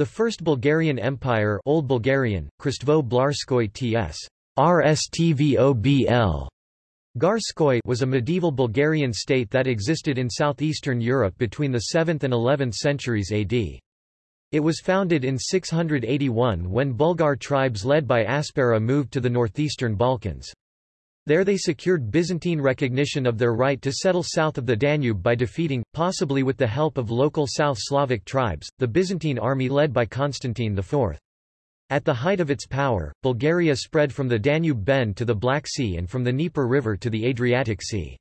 The First Bulgarian Empire Old Bulgarian, Kristvo Blarskoy ts. RSTVOBL. Garskoy was a medieval Bulgarian state that existed in southeastern Europe between the 7th and 11th centuries AD. It was founded in 681 when Bulgar tribes led by Asparuh moved to the northeastern Balkans. There they secured Byzantine recognition of their right to settle south of the Danube by defeating, possibly with the help of local South Slavic tribes, the Byzantine army led by Constantine IV. At the height of its power, Bulgaria spread from the Danube bend to the Black Sea and from the Dnieper River to the Adriatic Sea.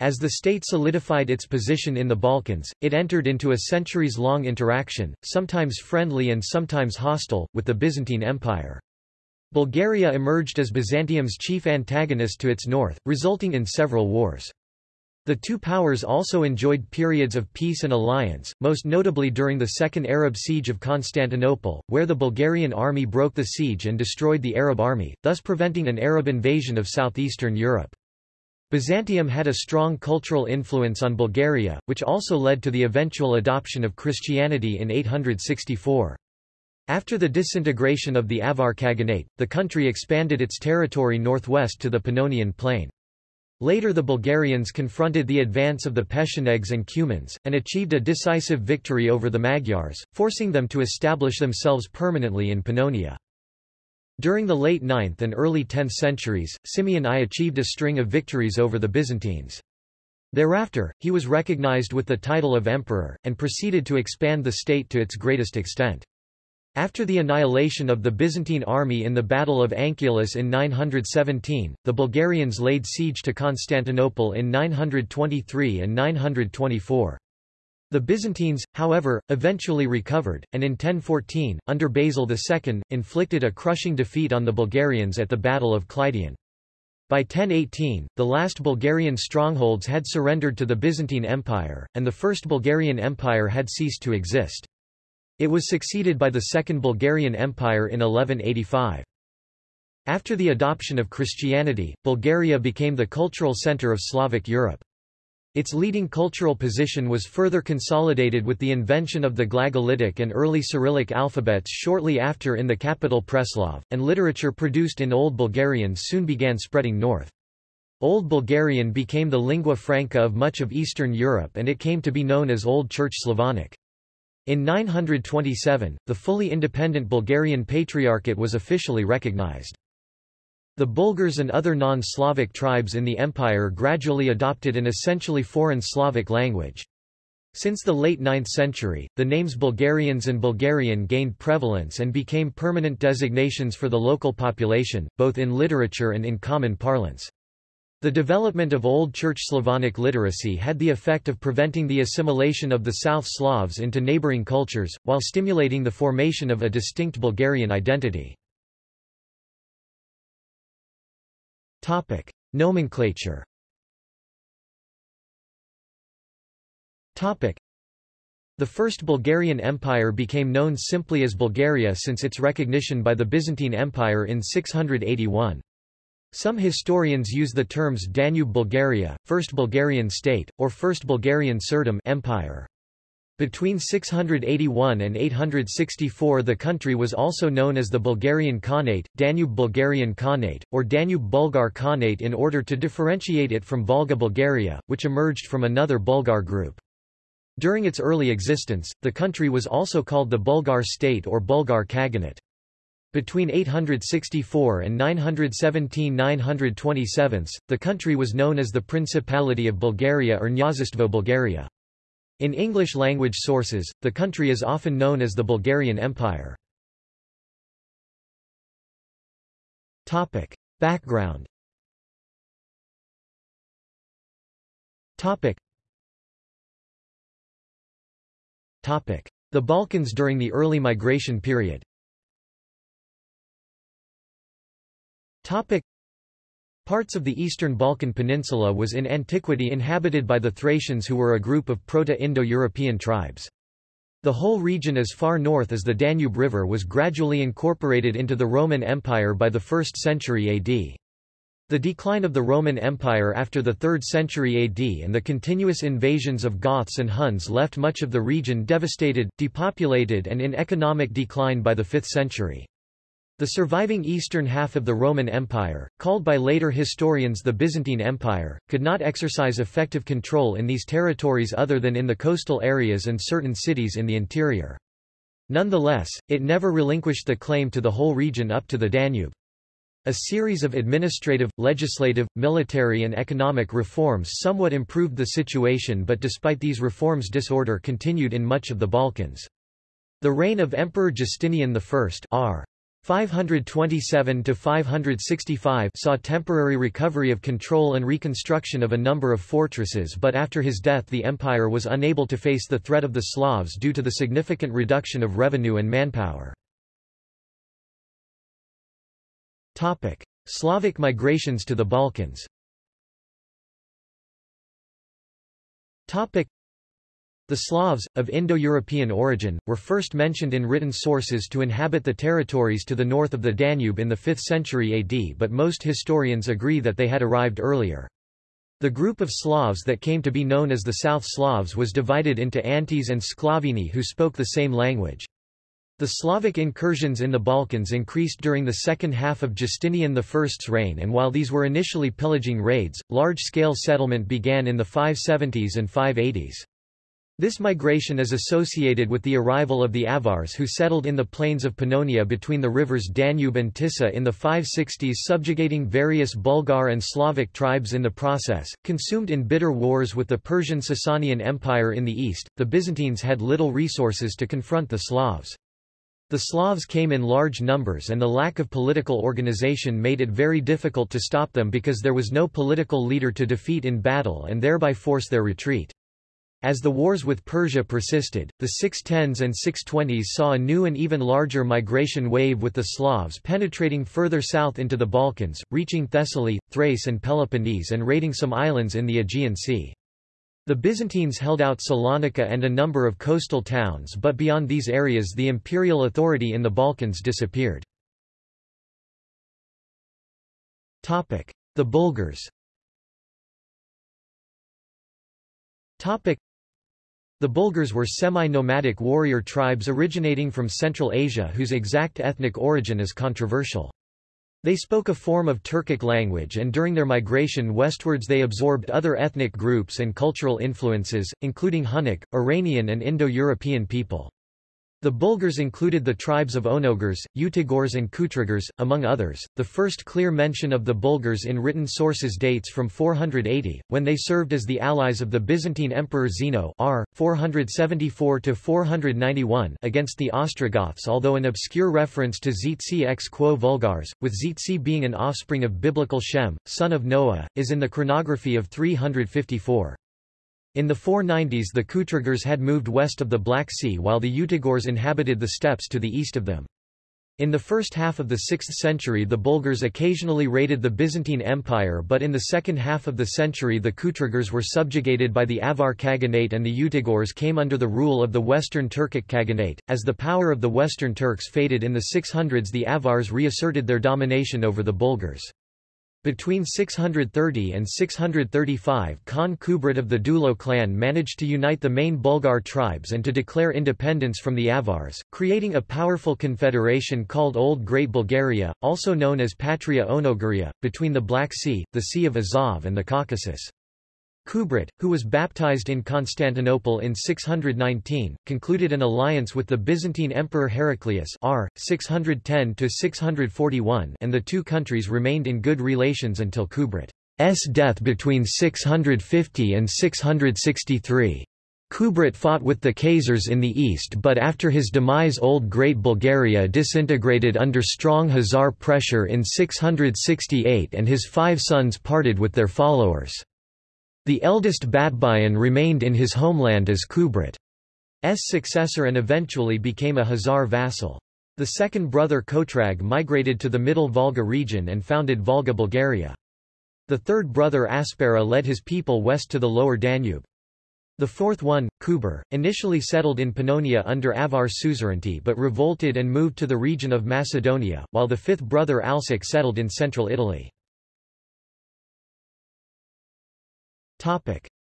As the state solidified its position in the Balkans, it entered into a centuries-long interaction, sometimes friendly and sometimes hostile, with the Byzantine Empire. Bulgaria emerged as Byzantium's chief antagonist to its north, resulting in several wars. The two powers also enjoyed periods of peace and alliance, most notably during the Second Arab Siege of Constantinople, where the Bulgarian army broke the siege and destroyed the Arab army, thus preventing an Arab invasion of southeastern Europe. Byzantium had a strong cultural influence on Bulgaria, which also led to the eventual adoption of Christianity in 864. After the disintegration of the Avar Khaganate, the country expanded its territory northwest to the Pannonian Plain. Later the Bulgarians confronted the advance of the Pechenegs and Cumans, and achieved a decisive victory over the Magyars, forcing them to establish themselves permanently in Pannonia. During the late 9th and early 10th centuries, Simeon I achieved a string of victories over the Byzantines. Thereafter, he was recognized with the title of emperor, and proceeded to expand the state to its greatest extent. After the annihilation of the Byzantine army in the Battle of Anchialus in 917, the Bulgarians laid siege to Constantinople in 923 and 924. The Byzantines, however, eventually recovered, and in 1014, under Basil II, inflicted a crushing defeat on the Bulgarians at the Battle of Kleidion. By 1018, the last Bulgarian strongholds had surrendered to the Byzantine Empire, and the First Bulgarian Empire had ceased to exist. It was succeeded by the Second Bulgarian Empire in 1185. After the adoption of Christianity, Bulgaria became the cultural center of Slavic Europe. Its leading cultural position was further consolidated with the invention of the Glagolitic and early Cyrillic alphabets shortly after in the capital Preslav, and literature produced in Old Bulgarian soon began spreading north. Old Bulgarian became the lingua franca of much of Eastern Europe and it came to be known as Old Church Slavonic. In 927, the fully independent Bulgarian Patriarchate was officially recognized. The Bulgars and other non-Slavic tribes in the empire gradually adopted an essentially foreign Slavic language. Since the late 9th century, the names Bulgarians and Bulgarian gained prevalence and became permanent designations for the local population, both in literature and in common parlance. The development of Old Church Slavonic literacy had the effect of preventing the assimilation of the South Slavs into neighboring cultures, while stimulating the formation of a distinct Bulgarian identity. Topic. Nomenclature Topic. The First Bulgarian Empire became known simply as Bulgaria since its recognition by the Byzantine Empire in 681. Some historians use the terms Danube Bulgaria, First Bulgarian State, or First Bulgarian Tsardom Empire. Between 681 and 864 the country was also known as the Bulgarian Khanate, Danube Bulgarian Khanate, or Danube Bulgar Khanate in order to differentiate it from Volga Bulgaria, which emerged from another Bulgar group. During its early existence, the country was also called the Bulgar State or Bulgar Khaganate. Between 864 and 917–927, the country was known as the Principality of Bulgaria or Nyazistvo Bulgaria. In English-language sources, the country is often known as the Bulgarian Empire. Topic. Background Topic. Topic. The Balkans during the early migration period Topic. Parts of the eastern Balkan Peninsula was in antiquity inhabited by the Thracians who were a group of Proto-Indo-European tribes. The whole region as far north as the Danube River was gradually incorporated into the Roman Empire by the 1st century AD. The decline of the Roman Empire after the 3rd century AD and the continuous invasions of Goths and Huns left much of the region devastated, depopulated and in economic decline by the 5th century. The surviving eastern half of the Roman Empire, called by later historians the Byzantine Empire, could not exercise effective control in these territories other than in the coastal areas and certain cities in the interior. Nonetheless, it never relinquished the claim to the whole region up to the Danube. A series of administrative, legislative, military and economic reforms somewhat improved the situation but despite these reforms disorder continued in much of the Balkans. The reign of Emperor Justinian I r. 527–565 saw temporary recovery of control and reconstruction of a number of fortresses but after his death the empire was unable to face the threat of the Slavs due to the significant reduction of revenue and manpower. Topic: Slavic migrations to the Balkans. Topic: The Slavs, of Indo-European origin, were first mentioned in written sources to inhabit the territories to the north of the Danube in the 5th century AD but most historians agree that they had arrived earlier. The group of Slavs that came to be known as the South Slavs was divided into Antes and Sklavini who spoke the same language. The Slavic incursions in the Balkans increased during the second half of Justinian I's reign and while these were initially pillaging raids, large-scale settlement began in the 570s and 580s. This migration is associated with the arrival of the Avars who settled in the plains of Pannonia between the rivers Danube and Tisa in the 560s subjugating various Bulgar and Slavic tribes in the process. Consumed in bitter wars with the Persian Sasanian Empire in the east, the Byzantines had little resources to confront the Slavs. The Slavs came in large numbers and the lack of political organization made it very difficult to stop them because there was no political leader to defeat in battle and thereby force their retreat. As the wars with Persia persisted, the 610s and 620s saw a new and even larger migration wave with the Slavs penetrating further south into the Balkans, reaching Thessaly, Thrace and Peloponnese and raiding some islands in the Aegean Sea. The Byzantines held out Salonika and a number of coastal towns but beyond these areas the imperial authority in the Balkans disappeared. The Bulgars The Bulgars were semi-nomadic warrior tribes originating from Central Asia whose exact ethnic origin is controversial. They spoke a form of Turkic language and during their migration westwards they absorbed other ethnic groups and cultural influences, including Hunnic, Iranian and Indo-European people. The Bulgars included the tribes of Onogars, Utigors and Kutrigars, among others. The first clear mention of the Bulgars in written sources dates from 480, when they served as the allies of the Byzantine Emperor Zeno r. 474-491 against the Ostrogoths although an obscure reference to Zitsi ex quo vulgars, with Zitsi being an offspring of biblical Shem, son of Noah, is in the chronography of 354. In the 490s the Kutrigars had moved west of the Black Sea while the Utigors inhabited the steppes to the east of them. In the first half of the 6th century the Bulgars occasionally raided the Byzantine Empire but in the second half of the century the Kutrigars were subjugated by the Avar Khaganate and the Utigors came under the rule of the Western Turkic Khaganate. As the power of the Western Turks faded in the 600s the Avars reasserted their domination over the Bulgars. Between 630 and 635 Khan Kubrat of the Dulo clan managed to unite the main Bulgar tribes and to declare independence from the Avars, creating a powerful confederation called Old Great Bulgaria, also known as Patria Onogaria, between the Black Sea, the Sea of Azov and the Caucasus. Kubrat, who was baptized in Constantinople in 619, concluded an alliance with the Byzantine Emperor Heraclius r. 610–641 and the two countries remained in good relations until Kubrat's death between 650 and 663. Kubrat fought with the Khazars in the east but after his demise Old Great Bulgaria disintegrated under strong Khazar pressure in 668 and his five sons parted with their followers. The eldest Batbayan remained in his homeland as Kubrat's successor and eventually became a Khazar vassal. The second brother Kotrag migrated to the Middle Volga region and founded Volga Bulgaria. The third brother Asparuh led his people west to the lower Danube. The fourth one, Kuber, initially settled in Pannonia under Avar suzerainty but revolted and moved to the region of Macedonia, while the fifth brother Alsic settled in central Italy.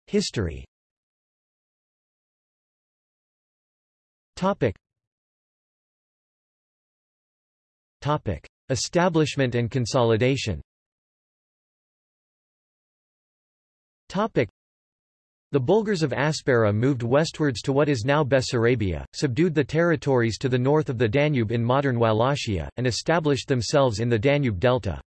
History Topic. Topic. Establishment and consolidation Topic. The Bulgars of Asparuh moved westwards to what is now Bessarabia, subdued the territories to the north of the Danube in modern Wallachia, and established themselves in the Danube delta.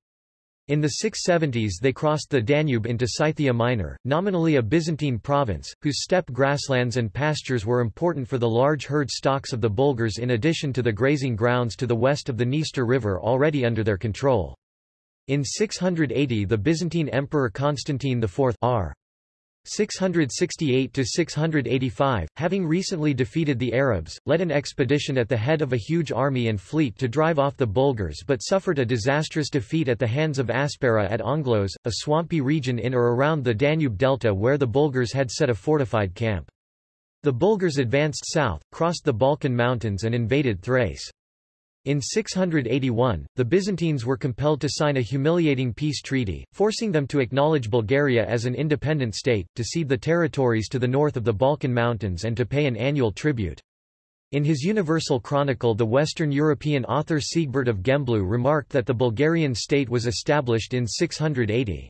In the 670s they crossed the Danube into Scythia Minor, nominally a Byzantine province, whose steppe grasslands and pastures were important for the large herd stocks of the Bulgars in addition to the grazing grounds to the west of the Dniester River already under their control. In 680 the Byzantine Emperor Constantine IV r. 668–685, having recently defeated the Arabs, led an expedition at the head of a huge army and fleet to drive off the Bulgars but suffered a disastrous defeat at the hands of Asparuh at Onglos, a swampy region in or around the Danube delta where the Bulgars had set a fortified camp. The Bulgars advanced south, crossed the Balkan Mountains and invaded Thrace. In 681, the Byzantines were compelled to sign a humiliating peace treaty, forcing them to acknowledge Bulgaria as an independent state, to cede the territories to the north of the Balkan Mountains and to pay an annual tribute. In his Universal Chronicle the Western European author Sigebert of Gembloux remarked that the Bulgarian state was established in 680.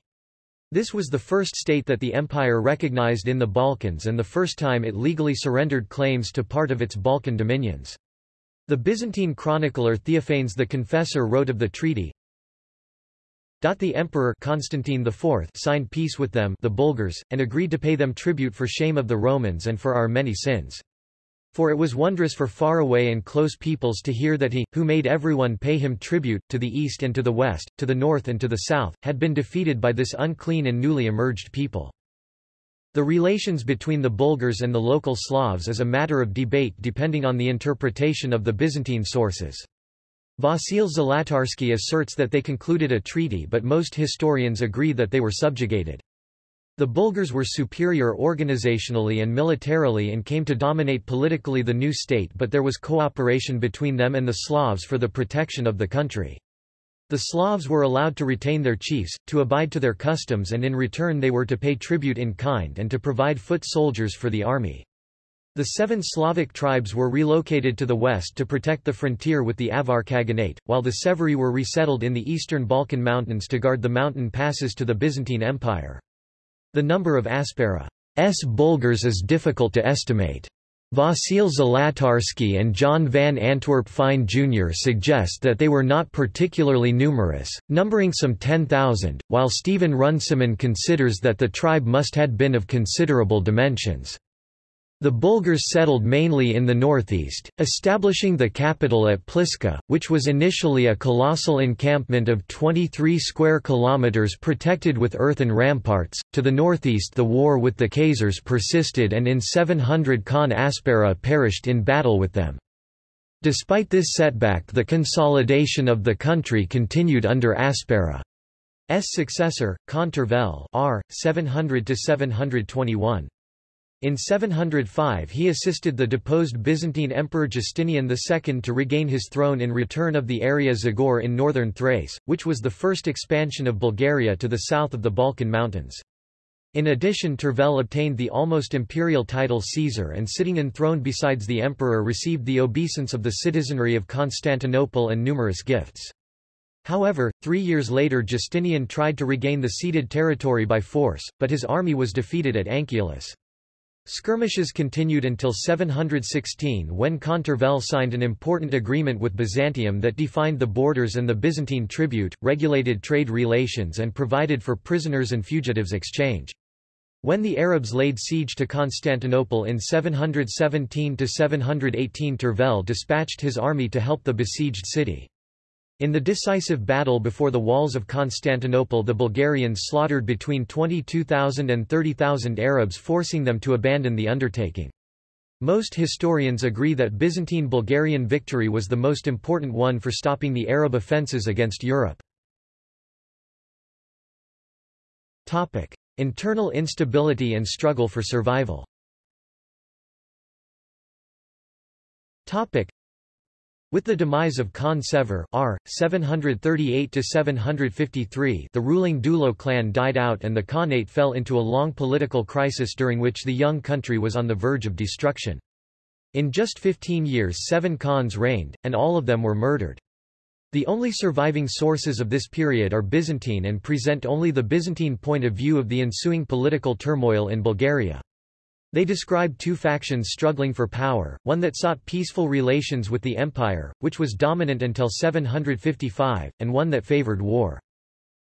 This was the first state that the empire recognized in the Balkans and the first time it legally surrendered claims to part of its Balkan dominions. The Byzantine chronicler Theophanes the Confessor wrote of the treaty, the emperor Constantine IV signed peace with them the Bulgars, and agreed to pay them tribute for shame of the Romans and for our many sins. For it was wondrous for far away and close peoples to hear that he, who made everyone pay him tribute, to the east and to the west, to the north and to the south, had been defeated by this unclean and newly emerged people. The relations between the Bulgars and the local Slavs is a matter of debate depending on the interpretation of the Byzantine sources. Vasil Zlatarsky asserts that they concluded a treaty but most historians agree that they were subjugated. The Bulgars were superior organizationally and militarily and came to dominate politically the new state but there was cooperation between them and the Slavs for the protection of the country. The Slavs were allowed to retain their chiefs, to abide to their customs and in return they were to pay tribute in kind and to provide foot soldiers for the army. The seven Slavic tribes were relocated to the west to protect the frontier with the Avar Khaganate, while the Severi were resettled in the eastern Balkan mountains to guard the mountain passes to the Byzantine Empire. The number of Asparuh's Bulgars is difficult to estimate. Vasil Zlatarsky and John Van Antwerp Fine Jr. suggest that they were not particularly numerous, numbering some 10,000, while Stephen Runciman considers that the tribe must had been of considerable dimensions. The Bulgars settled mainly in the northeast, establishing the capital at Pliska, which was initially a colossal encampment of 23 square kilometers protected with earthen ramparts. To the northeast, the war with the Khazars persisted, and in 700 Khan Asparuh perished in battle with them. Despite this setback, the consolidation of the country continued under Asparuh's successor, Khan Tervel R. 700 721. In 705 he assisted the deposed Byzantine Emperor Justinian II to regain his throne in return of the area Zagor in northern Thrace, which was the first expansion of Bulgaria to the south of the Balkan Mountains. In addition Tervel obtained the almost imperial title Caesar and sitting enthroned besides the emperor received the obeisance of the citizenry of Constantinople and numerous gifts. However, three years later Justinian tried to regain the ceded territory by force, but his army was defeated at Anchialus. Skirmishes continued until 716 when Khan Tervel signed an important agreement with Byzantium that defined the borders and the Byzantine tribute, regulated trade relations and provided for prisoners and fugitives exchange. When the Arabs laid siege to Constantinople in 717–718 Tervel dispatched his army to help the besieged city. In the decisive battle before the walls of Constantinople the Bulgarians slaughtered between 22,000 and 30,000 Arabs forcing them to abandon the undertaking. Most historians agree that Byzantine-Bulgarian victory was the most important one for stopping the Arab offences against Europe. Internal instability and struggle for survival With the demise of Khan Sever R. 738–753 the ruling Dulo clan died out and the Khanate fell into a long political crisis during which the young country was on the verge of destruction. In just 15 years seven Khans reigned, and all of them were murdered. The only surviving sources of this period are Byzantine and present only the Byzantine point of view of the ensuing political turmoil in Bulgaria. They describe two factions struggling for power, one that sought peaceful relations with the empire, which was dominant until 755, and one that favored war.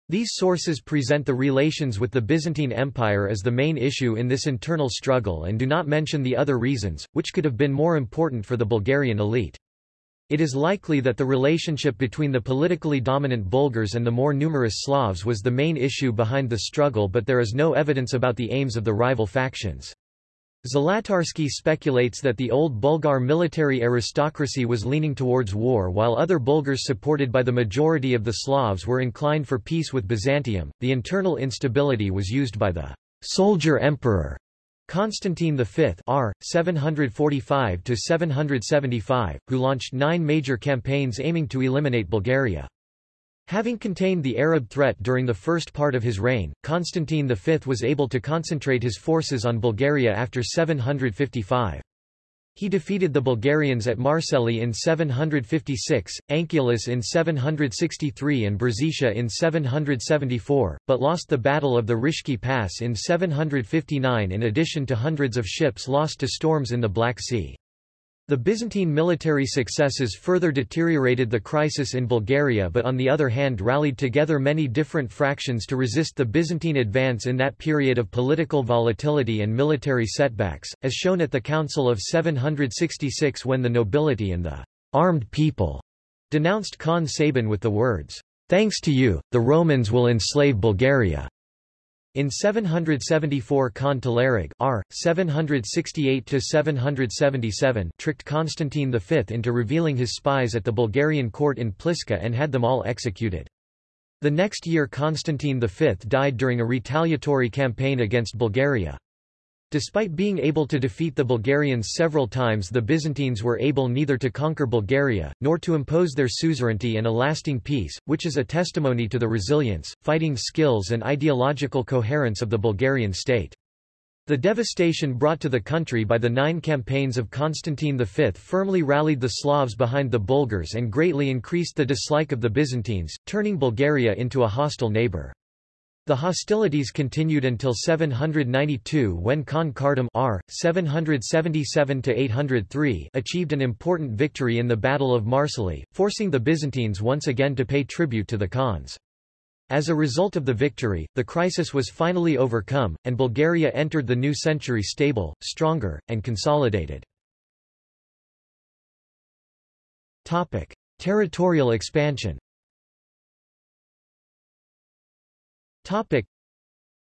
These sources present the relations with the Byzantine Empire as the main issue in this internal struggle and do not mention the other reasons, which could have been more important for the Bulgarian elite. It is likely that the relationship between the politically dominant Bulgars and the more numerous Slavs was the main issue behind the struggle but there is no evidence about the aims of the rival factions. Zlatarsky speculates that the old Bulgar military aristocracy was leaning towards war while other Bulgars supported by the majority of the Slavs were inclined for peace with Byzantium. The internal instability was used by the soldier emperor Constantine V R. 745–775, who launched nine major campaigns aiming to eliminate Bulgaria. Having contained the Arab threat during the first part of his reign, Constantine V was able to concentrate his forces on Bulgaria after 755. He defeated the Bulgarians at Marceli in 756, Anchialus in 763 and Brzezica in 774, but lost the Battle of the Rishki Pass in 759 in addition to hundreds of ships lost to storms in the Black Sea. The Byzantine military successes further deteriorated the crisis in Bulgaria but on the other hand rallied together many different fractions to resist the Byzantine advance in that period of political volatility and military setbacks, as shown at the Council of 766 when the nobility and the armed people denounced Khan Sabin with the words, "'Thanks to you, the Romans will enslave Bulgaria'". In 774 Khan Telerig R. 768–777 tricked Constantine V into revealing his spies at the Bulgarian court in Pliska and had them all executed. The next year Constantine V died during a retaliatory campaign against Bulgaria. Despite being able to defeat the Bulgarians several times the Byzantines were able neither to conquer Bulgaria, nor to impose their suzerainty and a lasting peace, which is a testimony to the resilience, fighting skills and ideological coherence of the Bulgarian state. The devastation brought to the country by the nine campaigns of Constantine V firmly rallied the Slavs behind the Bulgars and greatly increased the dislike of the Byzantines, turning Bulgaria into a hostile neighbor. The hostilities continued until 792 when Khan Kardam R. 777-803 achieved an important victory in the Battle of Marceli, forcing the Byzantines once again to pay tribute to the Khans. As a result of the victory, the crisis was finally overcome, and Bulgaria entered the new century stable, stronger, and consolidated. Territorial expansion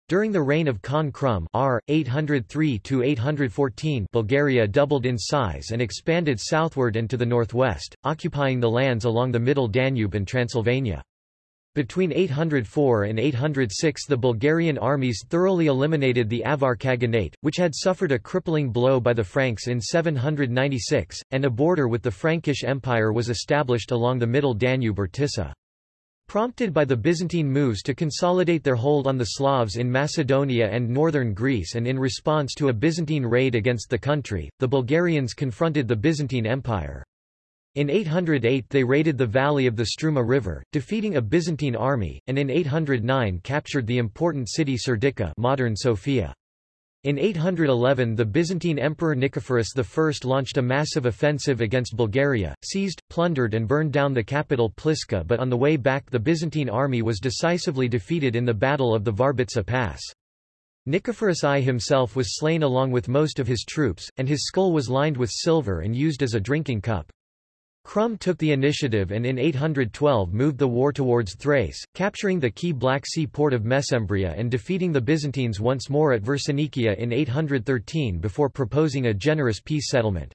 During the reign of Khan Krum R. 803-814 Bulgaria doubled in size and expanded southward and to the northwest, occupying the lands along the middle Danube and Transylvania. Between 804 and 806 the Bulgarian armies thoroughly eliminated the Avar Khaganate, which had suffered a crippling blow by the Franks in 796, and a border with the Frankish Empire was established along the middle Danube or Tisa. Prompted by the Byzantine moves to consolidate their hold on the Slavs in Macedonia and northern Greece and in response to a Byzantine raid against the country, the Bulgarians confronted the Byzantine Empire. In 808 they raided the valley of the Struma River, defeating a Byzantine army, and in 809 captured the important city Serdica modern Sofia. In 811 the Byzantine Emperor Nicephorus I launched a massive offensive against Bulgaria, seized, plundered and burned down the capital Pliska but on the way back the Byzantine army was decisively defeated in the Battle of the Varbitsa Pass. Nicephorus I himself was slain along with most of his troops, and his skull was lined with silver and used as a drinking cup. Krum took the initiative and in 812 moved the war towards Thrace, capturing the key Black Sea port of Mesembria and defeating the Byzantines once more at Versinikia in 813 before proposing a generous peace settlement.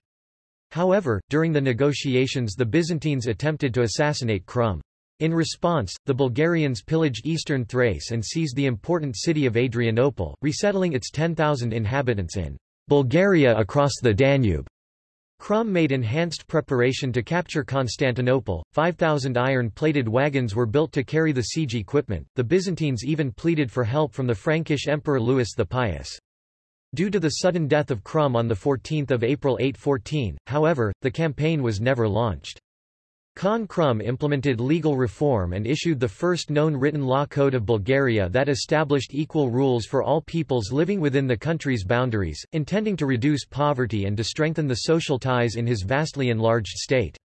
However, during the negotiations the Byzantines attempted to assassinate Krum. In response, the Bulgarians pillaged eastern Thrace and seized the important city of Adrianople, resettling its 10,000 inhabitants in Bulgaria across the Danube. Krum made enhanced preparation to capture Constantinople. 5,000 iron plated wagons were built to carry the siege equipment. The Byzantines even pleaded for help from the Frankish Emperor Louis the Pious. Due to the sudden death of Krum on 14 April 814, however, the campaign was never launched. Khan Krum implemented legal reform and issued the first known written law code of Bulgaria that established equal rules for all peoples living within the country's boundaries, intending to reduce poverty and to strengthen the social ties in his vastly enlarged state.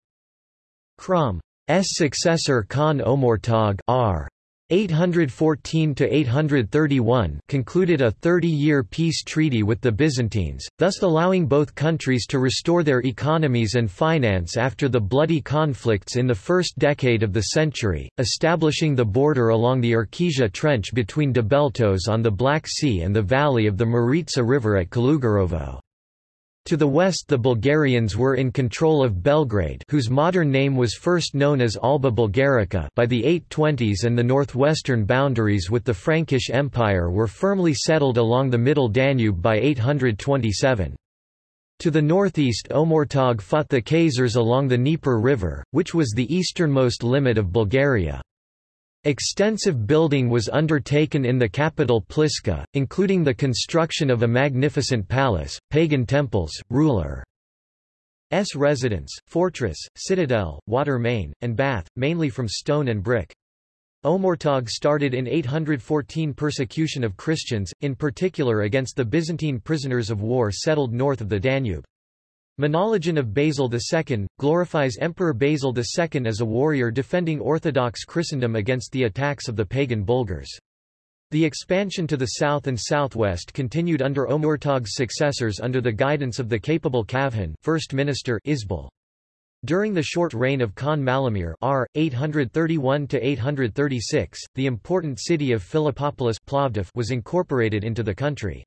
Krum's successor Khan Omurtag R. 814–831 concluded a 30-year peace treaty with the Byzantines, thus allowing both countries to restore their economies and finance after the bloody conflicts in the first decade of the century, establishing the border along the Irkizha Trench between Debeltos on the Black Sea and the valley of the Maritsa River at Kalugarovo. To the west the Bulgarians were in control of Belgrade whose modern name was first known as Alba Bulgarica by the 820s and the northwestern boundaries with the Frankish Empire were firmly settled along the middle Danube by 827. To the northeast Omurtag fought the Khazars along the Dnieper River, which was the easternmost limit of Bulgaria. Extensive building was undertaken in the capital Pliska, including the construction of a magnificent palace, pagan temples, ruler's residence, fortress, citadel, water main, and bath, mainly from stone and brick. Omurtag started in 814 persecution of Christians, in particular against the Byzantine prisoners of war settled north of the Danube. Menologion of Basil II, glorifies Emperor Basil II as a warrior defending Orthodox Christendom against the attacks of the pagan Bulgars. The expansion to the south and southwest continued under Omurtag's successors under the guidance of the capable Kavhan first minister Isbal. During the short reign of Khan Malamir R. 831–836, the important city of Philippopolis Plovdiv was incorporated into the country.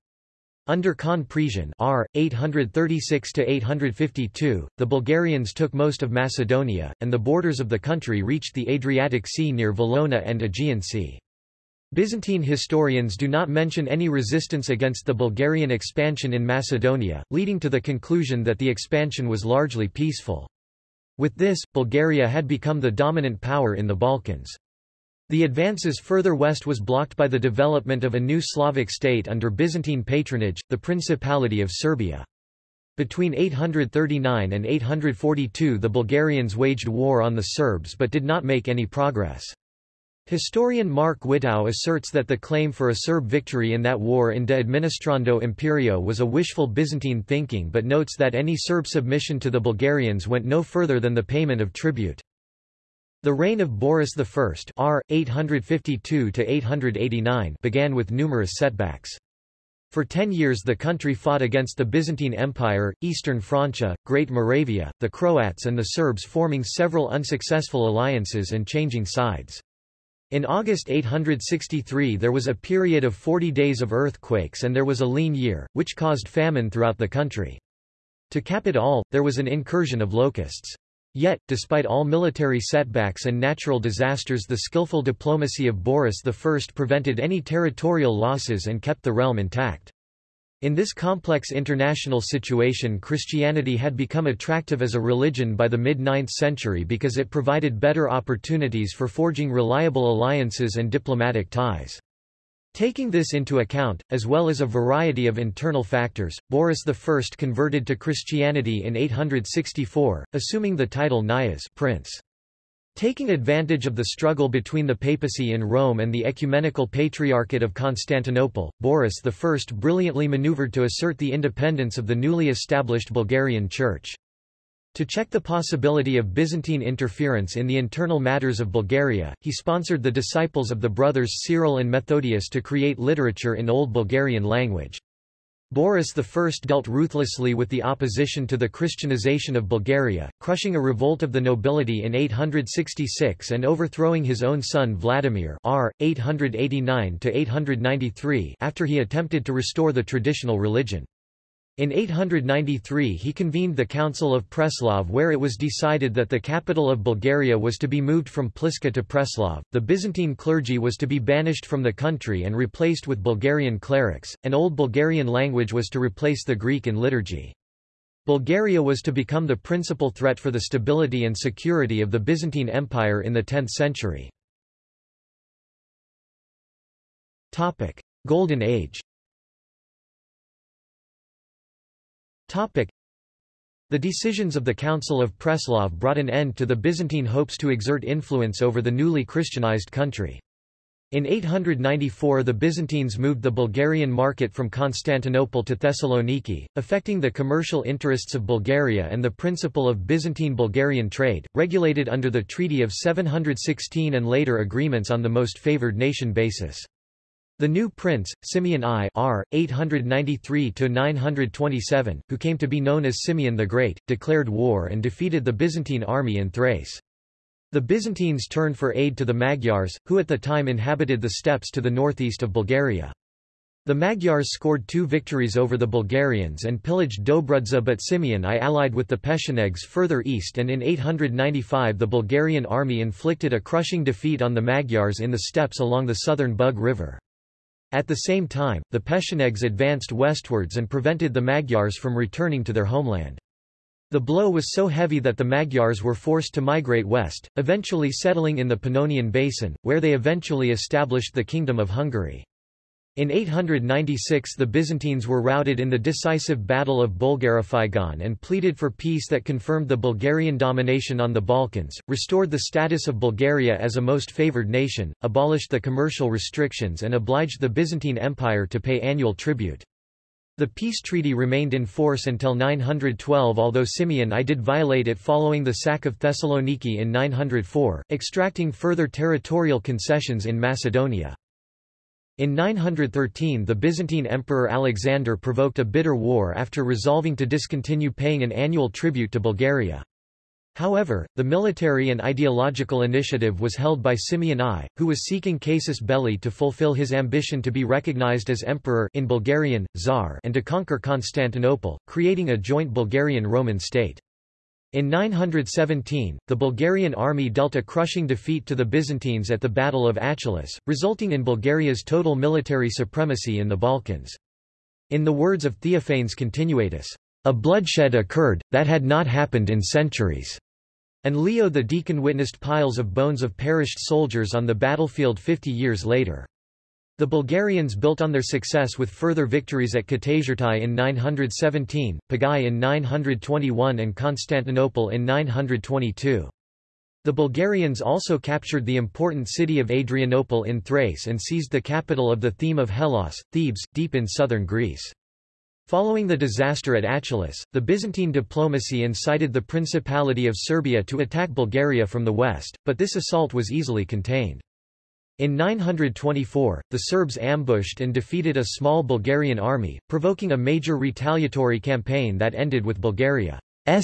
Under Khan Presian R. 836–852, the Bulgarians took most of Macedonia, and the borders of the country reached the Adriatic Sea near Valona and Aegean Sea. Byzantine historians do not mention any resistance against the Bulgarian expansion in Macedonia, leading to the conclusion that the expansion was largely peaceful. With this, Bulgaria had become the dominant power in the Balkans. The advances further west was blocked by the development of a new Slavic state under Byzantine patronage, the Principality of Serbia. Between 839 and 842 the Bulgarians waged war on the Serbs but did not make any progress. Historian Mark Whittow asserts that the claim for a Serb victory in that war in De Administrando Imperio was a wishful Byzantine thinking but notes that any Serb submission to the Bulgarians went no further than the payment of tribute. The reign of Boris I R. 852 began with numerous setbacks. For ten years the country fought against the Byzantine Empire, Eastern Francia, Great Moravia, the Croats and the Serbs forming several unsuccessful alliances and changing sides. In August 863 there was a period of 40 days of earthquakes and there was a lean year, which caused famine throughout the country. To cap it all, there was an incursion of locusts. Yet, despite all military setbacks and natural disasters the skillful diplomacy of Boris I prevented any territorial losses and kept the realm intact. In this complex international situation Christianity had become attractive as a religion by the mid-9th century because it provided better opportunities for forging reliable alliances and diplomatic ties. Taking this into account, as well as a variety of internal factors, Boris I converted to Christianity in 864, assuming the title Nyas prince. Taking advantage of the struggle between the papacy in Rome and the ecumenical patriarchate of Constantinople, Boris I brilliantly maneuvered to assert the independence of the newly established Bulgarian Church. To check the possibility of Byzantine interference in the internal matters of Bulgaria, he sponsored the disciples of the brothers Cyril and Methodius to create literature in Old Bulgarian language. Boris I dealt ruthlessly with the opposition to the Christianization of Bulgaria, crushing a revolt of the nobility in 866 and overthrowing his own son Vladimir r. 889 after he attempted to restore the traditional religion. In 893 he convened the Council of Preslav where it was decided that the capital of Bulgaria was to be moved from Pliska to Preslav, the Byzantine clergy was to be banished from the country and replaced with Bulgarian clerics, and Old Bulgarian language was to replace the Greek in liturgy. Bulgaria was to become the principal threat for the stability and security of the Byzantine Empire in the 10th century. Golden Age the decisions of the Council of Preslav brought an end to the Byzantine hopes to exert influence over the newly Christianized country. In 894 the Byzantines moved the Bulgarian market from Constantinople to Thessaloniki, affecting the commercial interests of Bulgaria and the principle of Byzantine-Bulgarian trade, regulated under the Treaty of 716 and later agreements on the most favored nation basis. The new prince, Simeon I R. 893–927, who came to be known as Simeon the Great, declared war and defeated the Byzantine army in Thrace. The Byzantines turned for aid to the Magyars, who at the time inhabited the steppes to the northeast of Bulgaria. The Magyars scored two victories over the Bulgarians and pillaged Dobrudza but Simeon I allied with the Pechenegs further east and in 895 the Bulgarian army inflicted a crushing defeat on the Magyars in the steppes along the southern Bug River. At the same time, the Pechenegs advanced westwards and prevented the Magyars from returning to their homeland. The blow was so heavy that the Magyars were forced to migrate west, eventually settling in the Pannonian Basin, where they eventually established the Kingdom of Hungary. In 896 the Byzantines were routed in the decisive Battle of Bulgarophygon and pleaded for peace that confirmed the Bulgarian domination on the Balkans, restored the status of Bulgaria as a most favored nation, abolished the commercial restrictions and obliged the Byzantine Empire to pay annual tribute. The peace treaty remained in force until 912 although Simeon I did violate it following the sack of Thessaloniki in 904, extracting further territorial concessions in Macedonia. In 913 the Byzantine Emperor Alexander provoked a bitter war after resolving to discontinue paying an annual tribute to Bulgaria. However, the military and ideological initiative was held by Simeon I, who was seeking casus belli to fulfill his ambition to be recognized as emperor in Bulgarian, Tsar and to conquer Constantinople, creating a joint Bulgarian-Roman state. In 917, the Bulgarian army dealt a crushing defeat to the Byzantines at the Battle of Achelous, resulting in Bulgaria's total military supremacy in the Balkans. In the words of Theophanes Continuatus, a bloodshed occurred, that had not happened in centuries. And Leo the Deacon witnessed piles of bones of perished soldiers on the battlefield 50 years later. The Bulgarians built on their success with further victories at Katasyrtai in 917, Pagai in 921 and Constantinople in 922. The Bulgarians also captured the important city of Adrianople in Thrace and seized the capital of the theme of Hellas, Thebes, deep in southern Greece. Following the disaster at Achelous, the Byzantine diplomacy incited the Principality of Serbia to attack Bulgaria from the west, but this assault was easily contained. In 924, the Serbs ambushed and defeated a small Bulgarian army, provoking a major retaliatory campaign that ended with Bulgaria's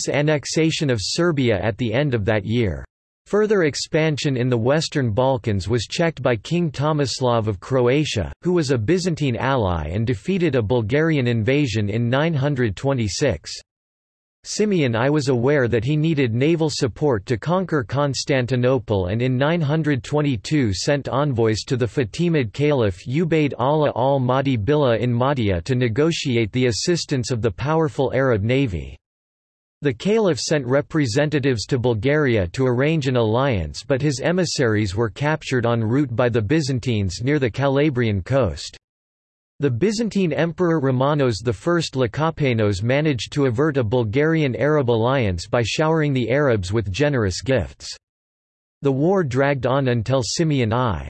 annexation of Serbia at the end of that year. Further expansion in the Western Balkans was checked by King Tomislav of Croatia, who was a Byzantine ally and defeated a Bulgarian invasion in 926. Simeon I was aware that he needed naval support to conquer Constantinople and in 922 sent envoys to the Fatimid Caliph Ubayd Allah al-Mahdi Billah in Mahdia to negotiate the assistance of the powerful Arab navy. The caliph sent representatives to Bulgaria to arrange an alliance but his emissaries were captured en route by the Byzantines near the Calabrian coast. The Byzantine Emperor Romanos I Lekapenos managed to avert a Bulgarian-Arab alliance by showering the Arabs with generous gifts. The war dragged on until Simeon I's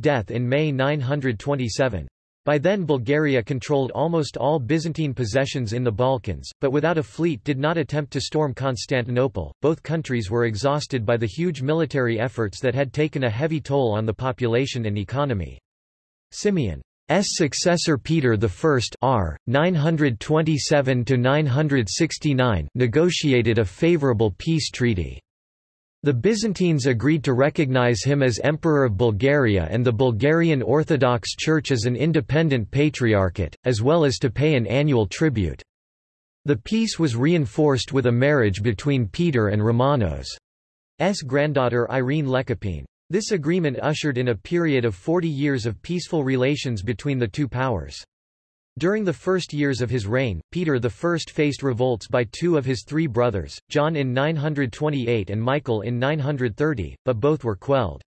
death in May 927. By then Bulgaria controlled almost all Byzantine possessions in the Balkans, but without a fleet did not attempt to storm Constantinople. Both countries were exhausted by the huge military efforts that had taken a heavy toll on the population and economy. Simeon's successor Peter I R. 927 to 969 negotiated a favourable peace treaty. The Byzantines agreed to recognize him as Emperor of Bulgaria and the Bulgarian Orthodox Church as an independent patriarchate, as well as to pay an annual tribute. The peace was reinforced with a marriage between Peter and Romanos' granddaughter Irene Lekapine. This agreement ushered in a period of 40 years of peaceful relations between the two powers. During the first years of his reign, Peter I faced revolts by two of his three brothers, John in 928 and Michael in 930, but both were quelled.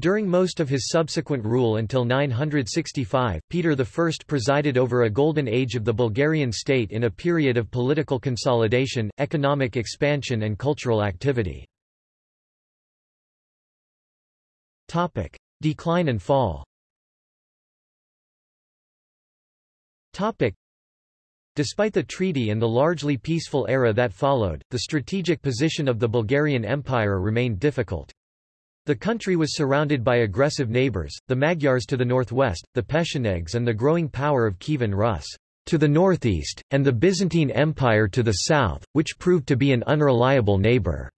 During most of his subsequent rule until 965, Peter I presided over a golden age of the Bulgarian state in a period of political consolidation, economic expansion and cultural activity. Decline and fall Despite the treaty and the largely peaceful era that followed, the strategic position of the Bulgarian Empire remained difficult. The country was surrounded by aggressive neighbors, the Magyars to the northwest, the Pechenegs and the growing power of Kievan Rus to the northeast, and the Byzantine Empire to the south, which proved to be an unreliable neighbor.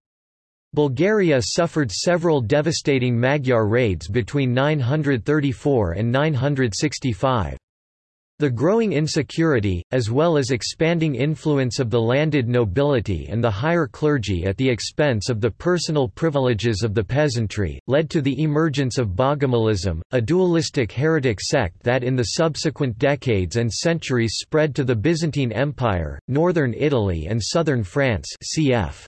Bulgaria suffered several devastating Magyar raids between 934 and 965. The growing insecurity, as well as expanding influence of the landed nobility and the higher clergy at the expense of the personal privileges of the peasantry, led to the emergence of Bogomilism, a dualistic heretic sect that in the subsequent decades and centuries spread to the Byzantine Empire, northern Italy and southern France cf.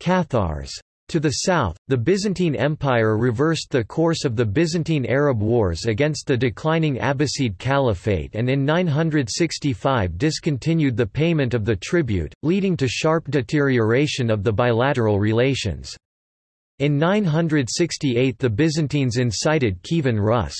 Cathars. To the south, the Byzantine Empire reversed the course of the Byzantine Arab Wars against the declining Abbasid Caliphate and in 965 discontinued the payment of the tribute, leading to sharp deterioration of the bilateral relations. In 968 the Byzantines incited Kievan Rus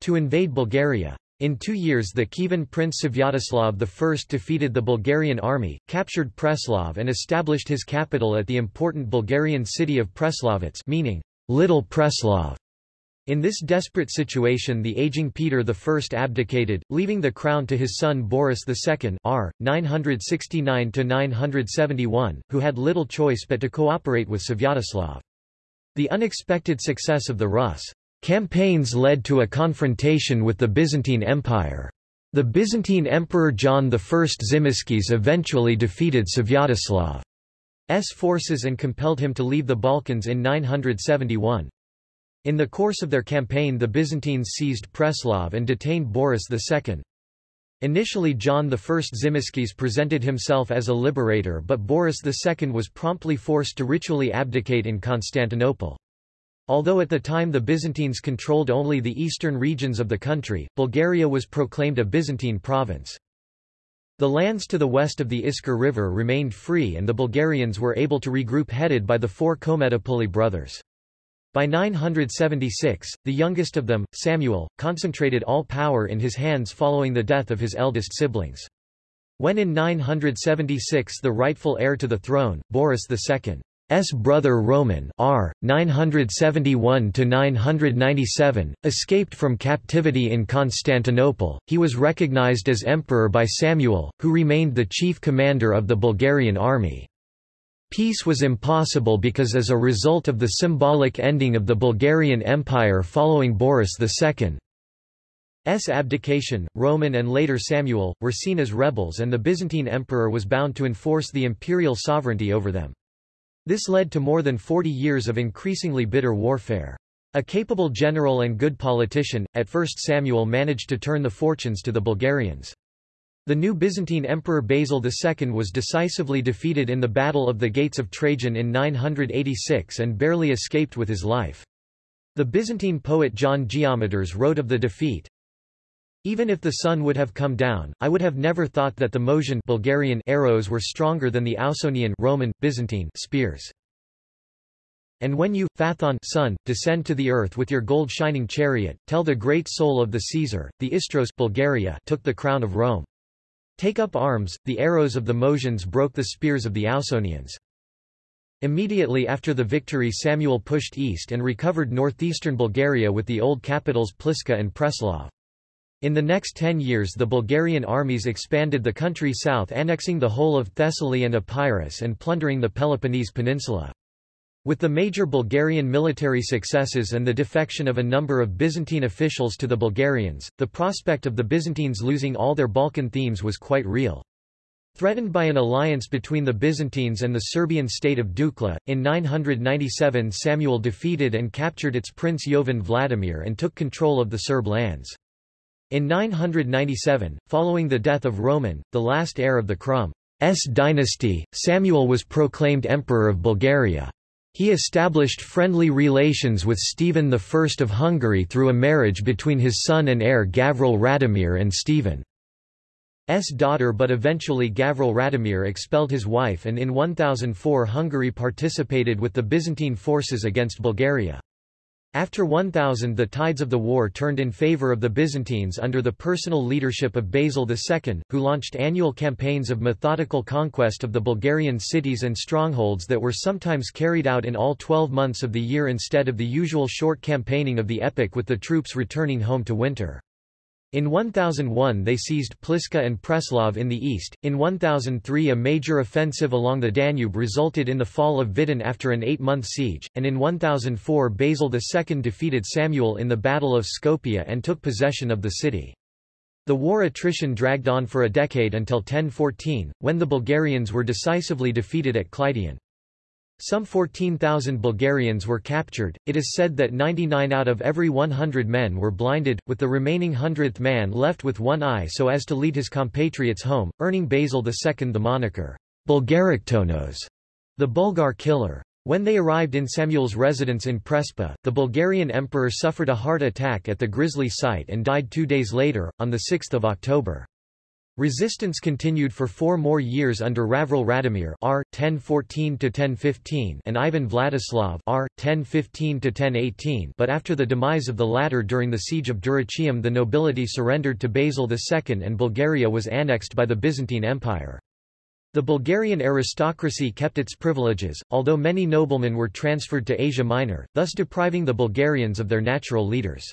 to invade Bulgaria. In two years the Kievan prince Svyatoslav I defeated the Bulgarian army, captured Preslav and established his capital at the important Bulgarian city of Preslavets meaning, Little Preslav. In this desperate situation the aging Peter I abdicated, leaving the crown to his son Boris II r. 969–971, who had little choice but to cooperate with Svyatoslav. The unexpected success of the Rus' Campaigns led to a confrontation with the Byzantine Empire. The Byzantine Emperor John I Tzimiskes eventually defeated Svyatoslav's forces and compelled him to leave the Balkans in 971. In the course of their campaign the Byzantines seized Preslav and detained Boris II. Initially John I Tzimiskes presented himself as a liberator but Boris II was promptly forced to ritually abdicate in Constantinople. Although at the time the Byzantines controlled only the eastern regions of the country, Bulgaria was proclaimed a Byzantine province. The lands to the west of the Iskar River remained free and the Bulgarians were able to regroup headed by the four Kometopuli brothers. By 976, the youngest of them, Samuel, concentrated all power in his hands following the death of his eldest siblings. When in 976 the rightful heir to the throne, Boris II, S brother Roman R 971 to 997 escaped from captivity in Constantinople. He was recognized as emperor by Samuel, who remained the chief commander of the Bulgarian army. Peace was impossible because as a result of the symbolic ending of the Bulgarian Empire following Boris II's abdication, Roman and later Samuel, were seen as rebels and the Byzantine emperor was bound to enforce the imperial sovereignty over them. This led to more than 40 years of increasingly bitter warfare. A capable general and good politician, at first Samuel managed to turn the fortunes to the Bulgarians. The new Byzantine Emperor Basil II was decisively defeated in the Battle of the Gates of Trajan in 986 and barely escaped with his life. The Byzantine poet John Geometres wrote of the defeat, even if the sun would have come down, I would have never thought that the Moesian Bulgarian arrows were stronger than the Ausonian Roman, Byzantine spears. And when you, Phaethon sun, descend to the earth with your gold-shining chariot, tell the great soul of the Caesar, the Istros Bulgaria took the crown of Rome. Take up arms, the arrows of the Moesians broke the spears of the Ausonians. Immediately after the victory Samuel pushed east and recovered northeastern Bulgaria with the old capitals Pliska and Preslav. In the next ten years the Bulgarian armies expanded the country south annexing the whole of Thessaly and Epirus and plundering the Peloponnese peninsula. With the major Bulgarian military successes and the defection of a number of Byzantine officials to the Bulgarians, the prospect of the Byzantines losing all their Balkan themes was quite real. Threatened by an alliance between the Byzantines and the Serbian state of Dukla, in 997 Samuel defeated and captured its prince Jovan Vladimir and took control of the Serb lands. In 997, following the death of Roman, the last heir of the Krum's dynasty, Samuel was proclaimed Emperor of Bulgaria. He established friendly relations with Stephen I of Hungary through a marriage between his son and heir Gavril Radomir and Stephen's daughter but eventually Gavril Radomir expelled his wife and in 1004 Hungary participated with the Byzantine forces against Bulgaria. After 1000 the tides of the war turned in favor of the Byzantines under the personal leadership of Basil II, who launched annual campaigns of methodical conquest of the Bulgarian cities and strongholds that were sometimes carried out in all 12 months of the year instead of the usual short campaigning of the epic with the troops returning home to winter. In 1001 they seized Pliska and Preslav in the east. In 1003 a major offensive along the Danube resulted in the fall of Vidin after an eight-month siege, and in 1004 Basil II defeated Samuel in the Battle of Skopje and took possession of the city. The war attrition dragged on for a decade until 1014, when the Bulgarians were decisively defeated at Kleidion. Some 14,000 Bulgarians were captured. It is said that 99 out of every 100 men were blinded, with the remaining hundredth man left with one eye so as to lead his compatriots home, earning Basil II the moniker, Boulgaroktonos, the Bulgar killer. When they arrived in Samuel's residence in Prespa, the Bulgarian emperor suffered a heart attack at the grisly site and died two days later, on 6 October. Resistance continued for four more years under Gavril Radomir R. 1014–1015 and Ivan Vladislav R. 1015–1018 but after the demise of the latter during the siege of Dyrrhachium the nobility surrendered to Basil II and Bulgaria was annexed by the Byzantine Empire. The Bulgarian aristocracy kept its privileges, although many noblemen were transferred to Asia Minor, thus depriving the Bulgarians of their natural leaders.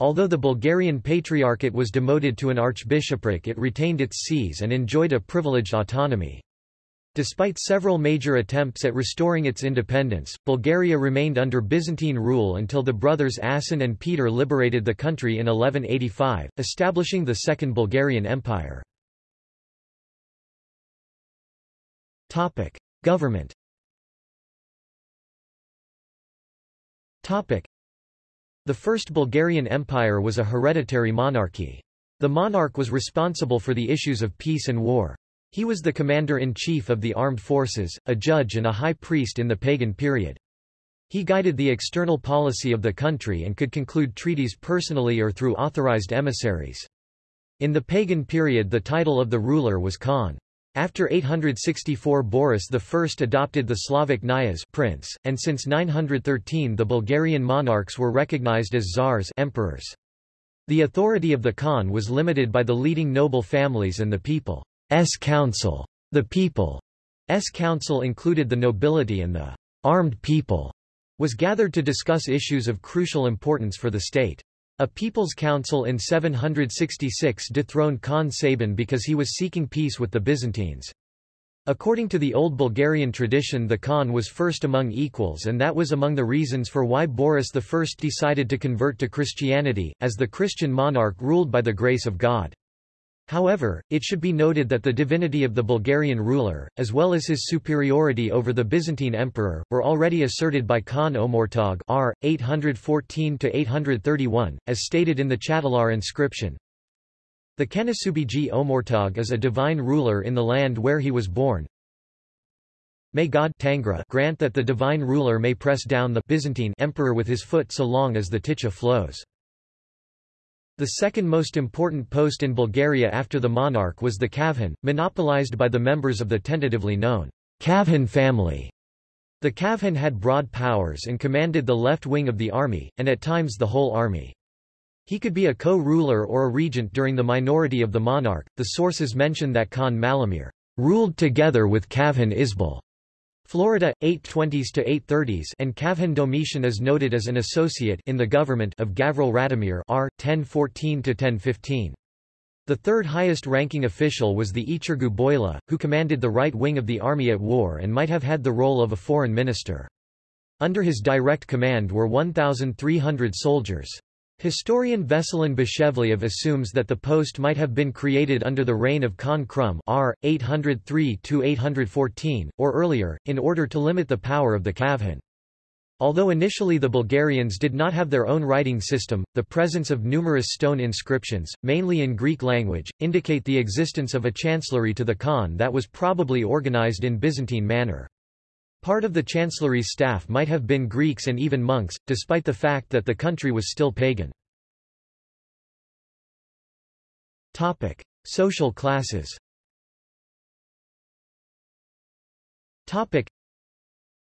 Although the Bulgarian Patriarchate was demoted to an archbishopric it retained its sees and enjoyed a privileged autonomy. Despite several major attempts at restoring its independence, Bulgaria remained under Byzantine rule until the brothers Asen and Peter liberated the country in 1185, establishing the Second Bulgarian Empire. Government the First Bulgarian Empire was a hereditary monarchy. The monarch was responsible for the issues of peace and war. He was the commander-in-chief of the armed forces, a judge and a high priest in the pagan period. He guided the external policy of the country and could conclude treaties personally or through authorized emissaries. In the pagan period the title of the ruler was Khan. After 864 Boris I adopted the Slavic Knyaz prince, and since 913 the Bulgarian monarchs were recognized as czars emperors. The authority of the Khan was limited by the leading noble families and the people's council. The people's council included the nobility and the armed people was gathered to discuss issues of crucial importance for the state. A People's Council in 766 dethroned Khan Sabin because he was seeking peace with the Byzantines. According to the Old Bulgarian tradition the Khan was first among equals and that was among the reasons for why Boris I decided to convert to Christianity, as the Christian monarch ruled by the grace of God. However, it should be noted that the divinity of the Bulgarian ruler, as well as his superiority over the Byzantine emperor, were already asserted by Khan Omurtag r. 814–831, as stated in the Chatalar inscription. The Kanasubiji Omurtag is a divine ruler in the land where he was born. May God Tangra grant that the divine ruler may press down the Byzantine emperor with his foot so long as the Ticha flows. The second most important post in Bulgaria after the monarch was the Kavhan, monopolized by the members of the tentatively known Kavhan family. The Kavhan had broad powers and commanded the left wing of the army, and at times the whole army. He could be a co-ruler or a regent during the minority of the monarch. The sources mention that Khan Malamir ruled together with Kavhan Isbul Florida, 820s to 830s and Kavhan Domitian is noted as an associate in the government of Gavril Radomir R. 1014-1015. The third highest ranking official was the Ichirgu Boila, who commanded the right wing of the army at war and might have had the role of a foreign minister. Under his direct command were 1,300 soldiers. Historian Veselin Beshevliev assumes that the post might have been created under the reign of Khan Krum r. 803–814, or earlier, in order to limit the power of the Kavhan. Although initially the Bulgarians did not have their own writing system, the presence of numerous stone inscriptions, mainly in Greek language, indicate the existence of a chancellery to the Khan that was probably organized in Byzantine manner. Part of the chancellery's staff might have been Greeks and even monks, despite the fact that the country was still pagan. Topic: Social classes. Topic: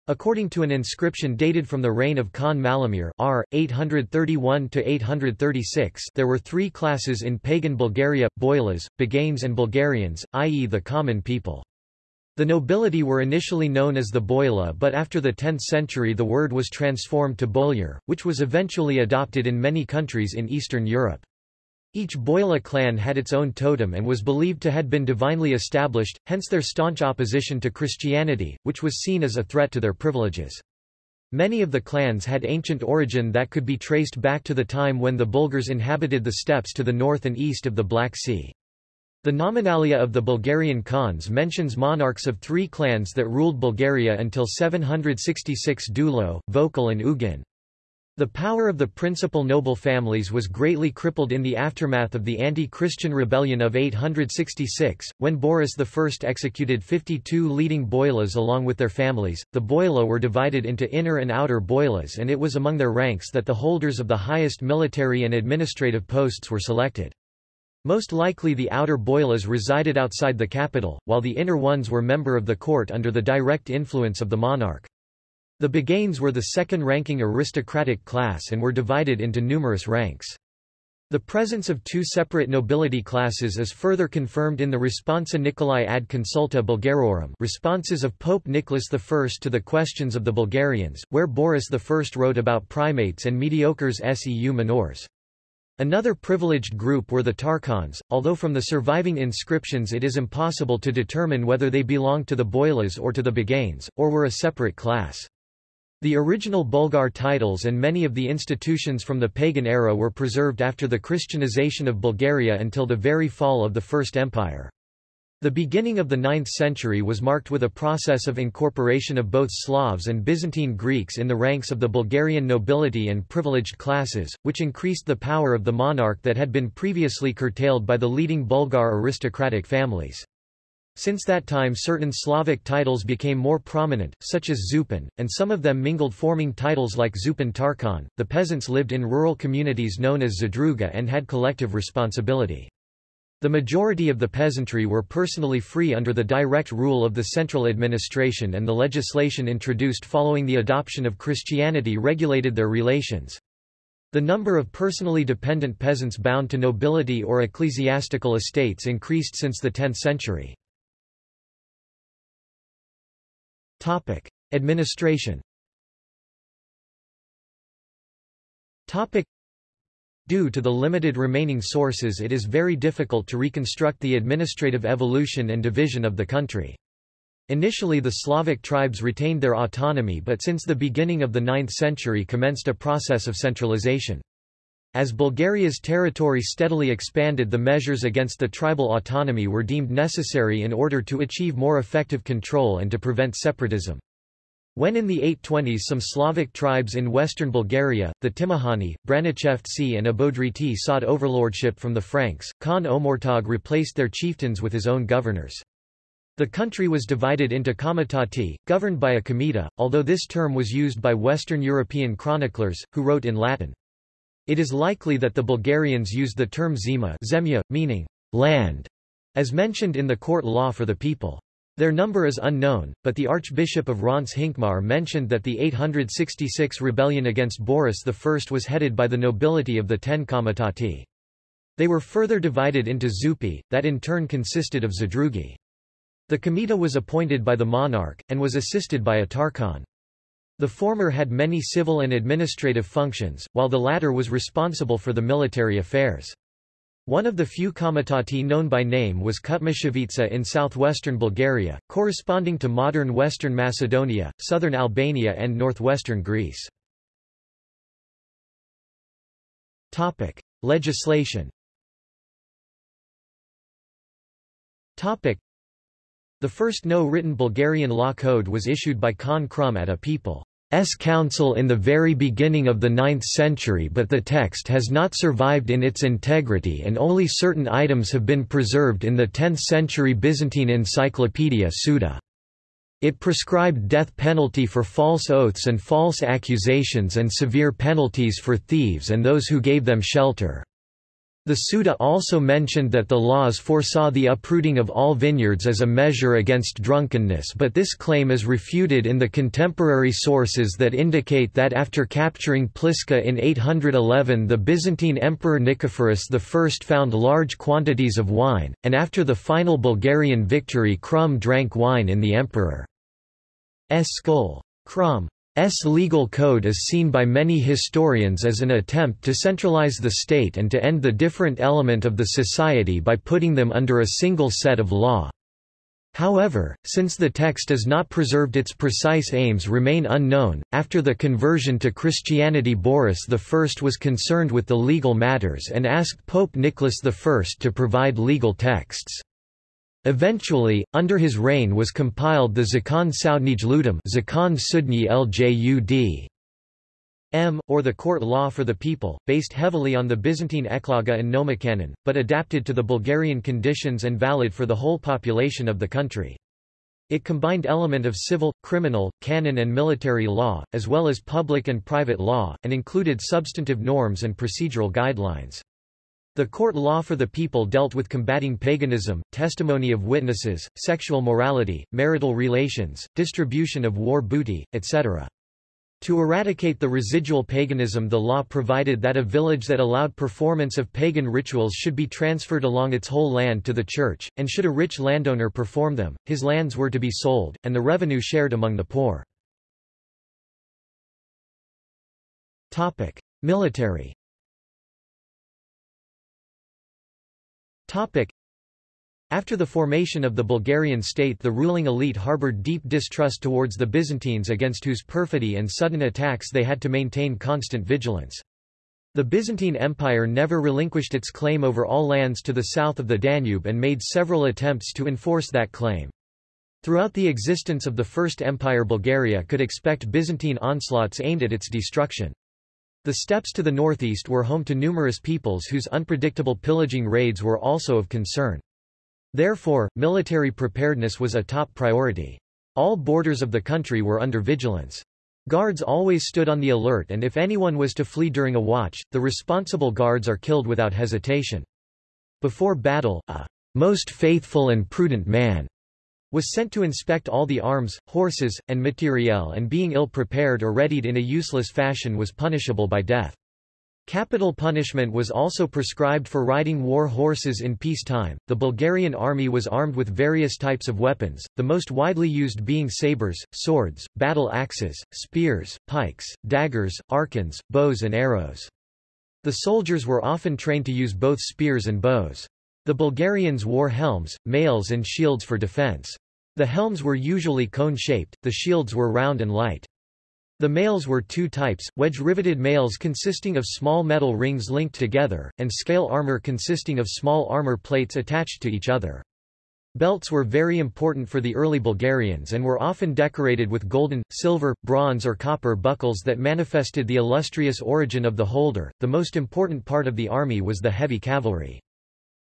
According to an inscription dated from the reign of Khan Malamir R. 831–836 there were three classes in pagan Bulgaria, Boilas, Baganes and Bulgarians, i.e. the common people. The nobility were initially known as the Boila but after the 10th century the word was transformed to Boyar, which was eventually adopted in many countries in Eastern Europe. Each Boila clan had its own totem and was believed to had been divinely established, hence their staunch opposition to Christianity, which was seen as a threat to their privileges. Many of the clans had ancient origin that could be traced back to the time when the Bulgars inhabited the steppes to the north and east of the Black Sea. The Nominalia of the Bulgarian Khans mentions monarchs of three clans that ruled Bulgaria until 766 Dulo, Vokil and Ugain. The power of the principal noble families was greatly crippled in the aftermath of the anti-Christian rebellion of 866, when Boris I executed 52 leading boilas along with their families. The boila were divided into inner and outer boilas and it was among their ranks that the holders of the highest military and administrative posts were selected. Most likely the outer boilas resided outside the capital, while the inner ones were member of the court under the direct influence of the monarch. The Baganes were the second-ranking aristocratic class and were divided into numerous ranks. The presence of two separate nobility classes is further confirmed in the Responsa Nicolai ad consulta Bulgarorum responses of Pope Nicholas I to the questions of the Bulgarians, where Boris I wrote about primates and mediocres seu minors. Another privileged group were the Tarkhans, although from the surviving inscriptions it is impossible to determine whether they belonged to the Boilas or to the Baganes, or were a separate class. The original Bulgar titles and many of the institutions from the pagan era were preserved after the Christianization of Bulgaria until the very fall of the First Empire. The beginning of the 9th century was marked with a process of incorporation of both Slavs and Byzantine Greeks in the ranks of the Bulgarian nobility and privileged classes, which increased the power of the monarch that had been previously curtailed by the leading Bulgar aristocratic families. Since that time certain Slavic titles became more prominent, such as Zupan, and some of them mingled forming titles like Zupan Tarkhan. The peasants lived in rural communities known as Zadruga and had collective responsibility. The majority of the peasantry were personally free under the direct rule of the central administration and the legislation introduced following the adoption of Christianity regulated their relations. The number of personally dependent peasants bound to nobility or ecclesiastical estates increased since the 10th century. Topic: Administration. Topic: Due to the limited remaining sources it is very difficult to reconstruct the administrative evolution and division of the country. Initially the Slavic tribes retained their autonomy but since the beginning of the 9th century commenced a process of centralization. As Bulgaria's territory steadily expanded the measures against the tribal autonomy were deemed necessary in order to achieve more effective control and to prevent separatism. When in the 820s some Slavic tribes in western Bulgaria, the Timochani, Branichevtsi and Abodriti sought overlordship from the Franks, Khan Omurtag replaced their chieftains with his own governors. The country was divided into komitati, governed by a comita, although this term was used by Western European chroniclers, who wrote in Latin. It is likely that the Bulgarians used the term zema zemya, meaning land, as mentioned in the court law for the people. Their number is unknown, but the Archbishop of Reims Hincmar mentioned that the 866 rebellion against Boris I was headed by the nobility of the Ten Komitati. They were further divided into Zupi, that in turn consisted of Zadrugi. The Comita was appointed by the monarch, and was assisted by a Tarkhan. The former had many civil and administrative functions, while the latter was responsible for the military affairs. One of the few komitati known by name was Kutmichevitsa in southwestern Bulgaria, corresponding to modern western Macedonia, southern Albania and northwestern Greece. Topic: Legislation. Topic: The first no-written Bulgarian law code was issued by Khan Krum at a people council in the very beginning of the 9th century but the text has not survived in its integrity and only certain items have been preserved in the 10th century Byzantine encyclopedia Suda. It prescribed death penalty for false oaths and false accusations and severe penalties for thieves and those who gave them shelter. The Suda also mentioned that the laws foresaw the uprooting of all vineyards as a measure against drunkenness but this claim is refuted in the contemporary sources that indicate that after capturing Pliska in 811 the Byzantine Emperor Nicephorus I found large quantities of wine, and after the final Bulgarian victory Krum drank wine in the emperor's skull. Krum S legal code is seen by many historians as an attempt to centralize the state and to end the different element of the society by putting them under a single set of law. However, since the text is not preserved its precise aims remain unknown. After the conversion to Christianity Boris I was concerned with the legal matters and asked Pope Nicholas I to provide legal texts. Eventually, under his reign was compiled the Zakon Soudnij Ludum Zakon Sudni. M, or the court law for the people, based heavily on the Byzantine Ecloga and Nomocanon, but adapted to the Bulgarian conditions and valid for the whole population of the country. It combined element of civil, criminal, canon and military law, as well as public and private law, and included substantive norms and procedural guidelines. The court law for the people dealt with combating paganism, testimony of witnesses, sexual morality, marital relations, distribution of war booty, etc. To eradicate the residual paganism the law provided that a village that allowed performance of pagan rituals should be transferred along its whole land to the church, and should a rich landowner perform them, his lands were to be sold, and the revenue shared among the poor. Military After the formation of the Bulgarian state the ruling elite harbored deep distrust towards the Byzantines against whose perfidy and sudden attacks they had to maintain constant vigilance. The Byzantine Empire never relinquished its claim over all lands to the south of the Danube and made several attempts to enforce that claim. Throughout the existence of the First Empire Bulgaria could expect Byzantine onslaughts aimed at its destruction. The steppes to the northeast were home to numerous peoples whose unpredictable pillaging raids were also of concern. Therefore, military preparedness was a top priority. All borders of the country were under vigilance. Guards always stood on the alert and if anyone was to flee during a watch, the responsible guards are killed without hesitation. Before battle, a most faithful and prudent man was sent to inspect all the arms, horses, and materiel and being ill-prepared or readied in a useless fashion was punishable by death. Capital punishment was also prescribed for riding war horses in peacetime. The Bulgarian army was armed with various types of weapons, the most widely used being sabers, swords, battle axes, spears, pikes, daggers, arkans, bows and arrows. The soldiers were often trained to use both spears and bows. The Bulgarians wore helms, mails and shields for defense. The helms were usually cone-shaped, the shields were round and light. The mails were two types, wedge-riveted mails consisting of small metal rings linked together, and scale armor consisting of small armor plates attached to each other. Belts were very important for the early Bulgarians and were often decorated with golden, silver, bronze or copper buckles that manifested the illustrious origin of the holder. The most important part of the army was the heavy cavalry.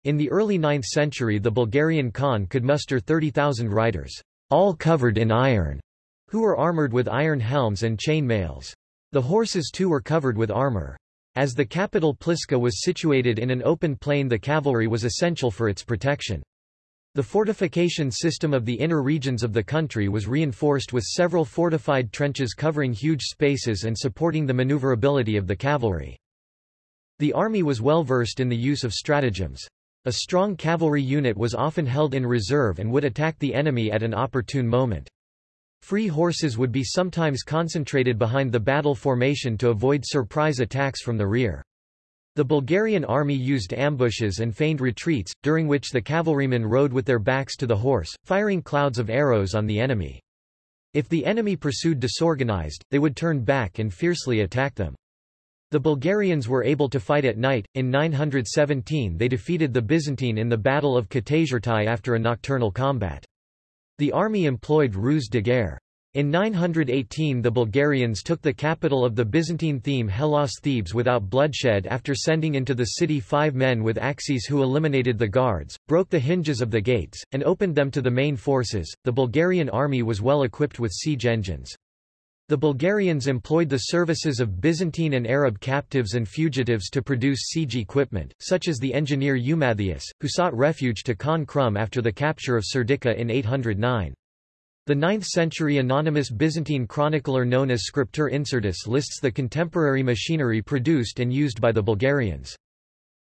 In the early 9th century the Bulgarian Khan could muster 30,000 riders, all covered in iron, who were armored with iron helms and chain mails. The horses too were covered with armor. As the capital Pliska was situated in an open plain the cavalry was essential for its protection. The fortification system of the inner regions of the country was reinforced with several fortified trenches covering huge spaces and supporting the maneuverability of the cavalry. The army was well versed in the use of stratagems. A strong cavalry unit was often held in reserve and would attack the enemy at an opportune moment. Free horses would be sometimes concentrated behind the battle formation to avoid surprise attacks from the rear. The Bulgarian army used ambushes and feigned retreats, during which the cavalrymen rode with their backs to the horse, firing clouds of arrows on the enemy. If the enemy pursued disorganized, they would turn back and fiercely attack them. The Bulgarians were able to fight at night. In 917 they defeated the Byzantine in the Battle of Katasyrtai after a nocturnal combat. The army employed ruse de guerre. In 918 the Bulgarians took the capital of the Byzantine theme Hellas Thebes without bloodshed after sending into the city five men with axes who eliminated the guards, broke the hinges of the gates, and opened them to the main forces. The Bulgarian army was well equipped with siege engines. The Bulgarians employed the services of Byzantine and Arab captives and fugitives to produce siege equipment, such as the engineer Eumathius, who sought refuge to Khan Krum after the capture of Serdica in 809. The 9th-century anonymous Byzantine chronicler known as Scriptor Incertus lists the contemporary machinery produced and used by the Bulgarians.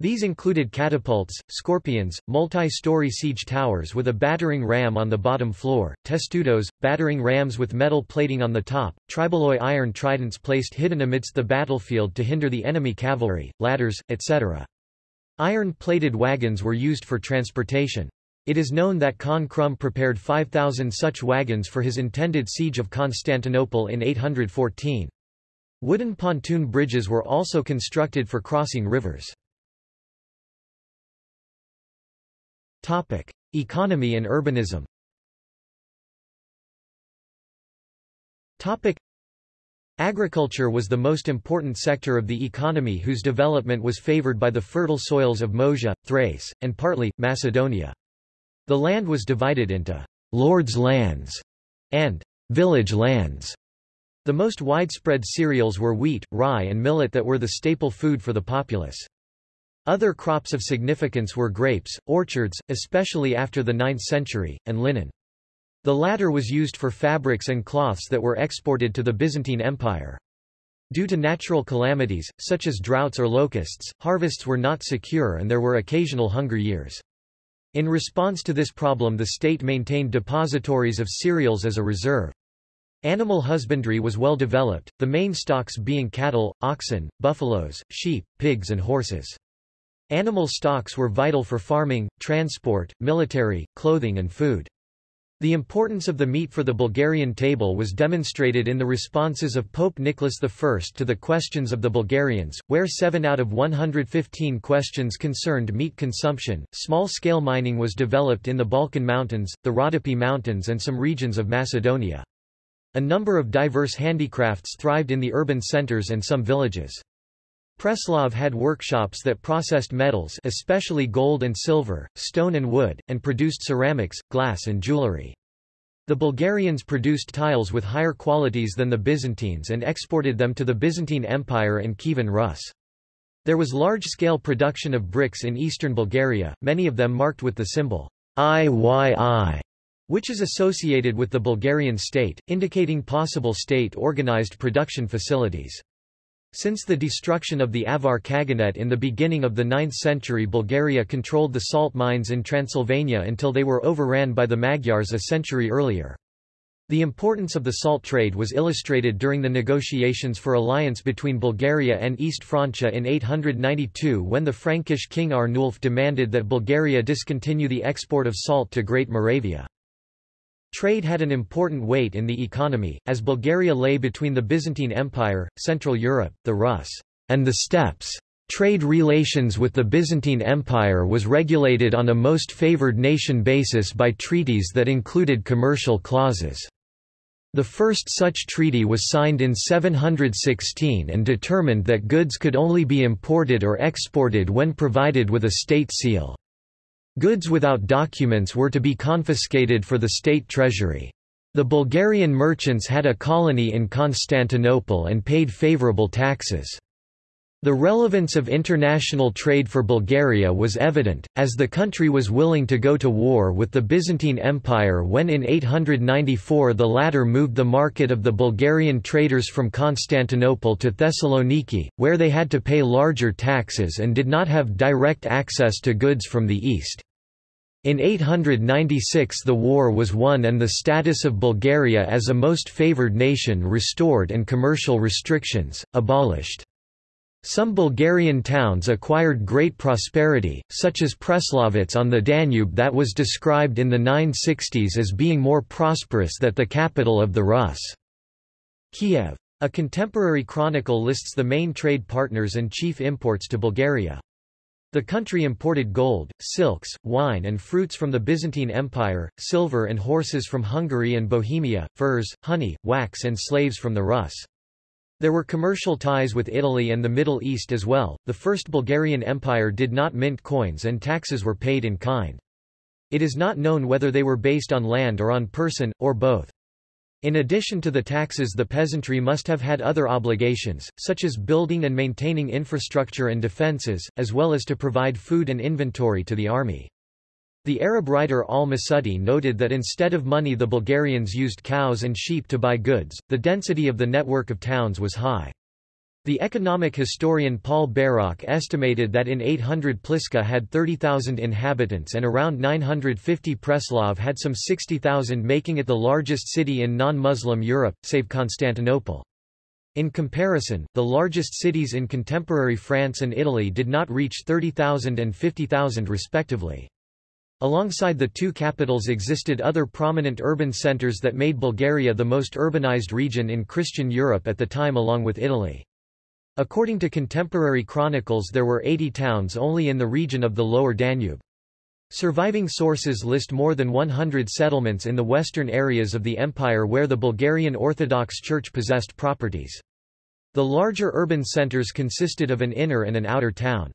These included catapults, scorpions, multi-story siege towers with a battering ram on the bottom floor, testudos, battering rams with metal plating on the top, triboloi iron tridents placed hidden amidst the battlefield to hinder the enemy cavalry, ladders, etc. Iron-plated wagons were used for transportation. It is known that Khan Krum prepared 5,000 such wagons for his intended siege of Constantinople in 814. Wooden pontoon bridges were also constructed for crossing rivers. Topic: Economy and urbanism. Topic: Agriculture was the most important sector of the economy whose development was favored by the fertile soils of Moesia, Thrace, and partly, Macedonia. The land was divided into lord's lands and village lands. The most widespread cereals were wheat, rye and millet that were the staple food for the populace. Other crops of significance were grapes, orchards, especially after the 9th century, and linen. The latter was used for fabrics and cloths that were exported to the Byzantine Empire. Due to natural calamities, such as droughts or locusts, harvests were not secure and there were occasional hunger years. In response to this problem the state maintained depositories of cereals as a reserve. Animal husbandry was well developed, the main stocks being cattle, oxen, buffaloes, sheep, pigs and horses. Animal stocks were vital for farming, transport, military, clothing and food. The importance of the meat for the Bulgarian table was demonstrated in the responses of Pope Nicholas I to the questions of the Bulgarians, where 7 out of 115 questions concerned meat consumption. Small scale mining was developed in the Balkan Mountains, the Rhodope Mountains, and some regions of Macedonia. A number of diverse handicrafts thrived in the urban centers and some villages. Preslav had workshops that processed metals especially gold and silver, stone and wood, and produced ceramics, glass and jewelry. The Bulgarians produced tiles with higher qualities than the Byzantines and exported them to the Byzantine Empire and Kievan Rus. There was large-scale production of bricks in eastern Bulgaria, many of them marked with the symbol IYI, which is associated with the Bulgarian state, indicating possible state-organized production facilities. Since the destruction of the Avar Khaganate in the beginning of the 9th century Bulgaria controlled the salt mines in Transylvania until they were overran by the Magyars a century earlier. The importance of the salt trade was illustrated during the negotiations for alliance between Bulgaria and East Francia in 892 when the Frankish king Arnulf demanded that Bulgaria discontinue the export of salt to Great Moravia. Trade had an important weight in the economy, as Bulgaria lay between the Byzantine Empire, Central Europe, the Rus, and the steppes. Trade relations with the Byzantine Empire was regulated on a most favored nation basis by treaties that included commercial clauses. The first such treaty was signed in 716 and determined that goods could only be imported or exported when provided with a state seal. Goods without documents were to be confiscated for the state treasury. The Bulgarian merchants had a colony in Constantinople and paid favorable taxes. The relevance of international trade for Bulgaria was evident, as the country was willing to go to war with the Byzantine Empire when in 894 the latter moved the market of the Bulgarian traders from Constantinople to Thessaloniki, where they had to pay larger taxes and did not have direct access to goods from the east. In 896 the war was won and the status of Bulgaria as a most favored nation restored and commercial restrictions, abolished. Some Bulgarian towns acquired great prosperity, such as Preslavets on the Danube that was described in the 960s as being more prosperous than the capital of the Rus. Kiev. A contemporary chronicle lists the main trade partners and chief imports to Bulgaria. The country imported gold, silks, wine and fruits from the Byzantine Empire, silver and horses from Hungary and Bohemia, furs, honey, wax and slaves from the Rus. There were commercial ties with Italy and the Middle East as well. The First Bulgarian Empire did not mint coins and taxes were paid in kind. It is not known whether they were based on land or on person, or both. In addition to the taxes the peasantry must have had other obligations, such as building and maintaining infrastructure and defences, as well as to provide food and inventory to the army. The Arab writer al-Masudi noted that instead of money the Bulgarians used cows and sheep to buy goods, the density of the network of towns was high. The economic historian Paul Bairoch estimated that in 800 Pliska had 30,000 inhabitants and around 950 Preslav had some 60,000 making it the largest city in non-Muslim Europe, save Constantinople. In comparison, the largest cities in contemporary France and Italy did not reach 30,000 and 50,000 respectively. Alongside the two capitals existed other prominent urban centers that made Bulgaria the most urbanized region in Christian Europe at the time along with Italy. According to contemporary chronicles there were 80 towns only in the region of the lower Danube. Surviving sources list more than 100 settlements in the western areas of the empire where the Bulgarian Orthodox Church possessed properties. The larger urban centers consisted of an inner and an outer town.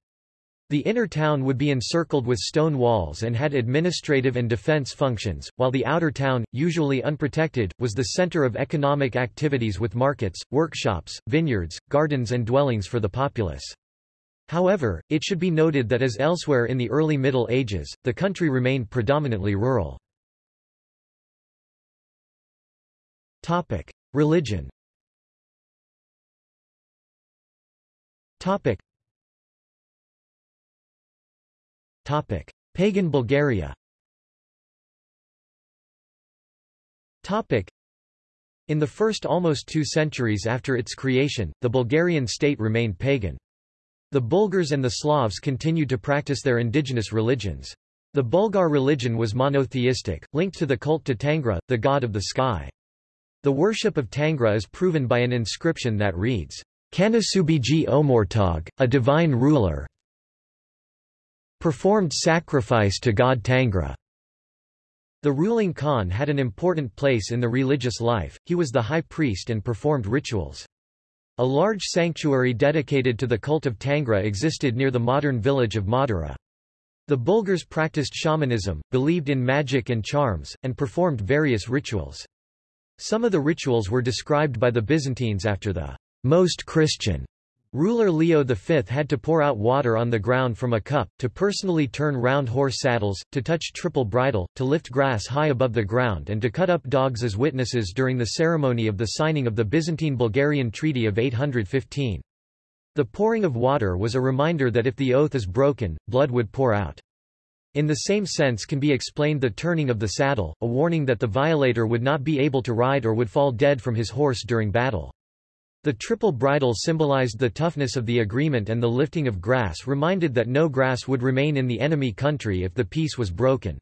The inner town would be encircled with stone walls and had administrative and defense functions, while the outer town, usually unprotected, was the center of economic activities with markets, workshops, vineyards, gardens and dwellings for the populace. However, it should be noted that as elsewhere in the early Middle Ages, the country remained predominantly rural. Religion Topic: Pagan Bulgaria. Topic: In the first almost two centuries after its creation, the Bulgarian state remained pagan. The Bulgars and the Slavs continued to practice their indigenous religions. The Bulgar religion was monotheistic, linked to the cult to Tangra, the god of the sky. The worship of Tangra is proven by an inscription that reads, Kanasubiji Omurtag, a divine ruler, performed sacrifice to god Tangra. The ruling Khan had an important place in the religious life, he was the high priest and performed rituals. A large sanctuary dedicated to the cult of Tangra existed near the modern village of Madara. The Bulgars practiced shamanism, believed in magic and charms, and performed various rituals. Some of the rituals were described by the Byzantines after the most Christian Ruler Leo V had to pour out water on the ground from a cup, to personally turn round horse saddles, to touch triple bridle, to lift grass high above the ground and to cut up dogs as witnesses during the ceremony of the signing of the Byzantine-Bulgarian Treaty of 815. The pouring of water was a reminder that if the oath is broken, blood would pour out. In the same sense can be explained the turning of the saddle, a warning that the violator would not be able to ride or would fall dead from his horse during battle. The triple bridle symbolized the toughness of the agreement and the lifting of grass reminded that no grass would remain in the enemy country if the peace was broken.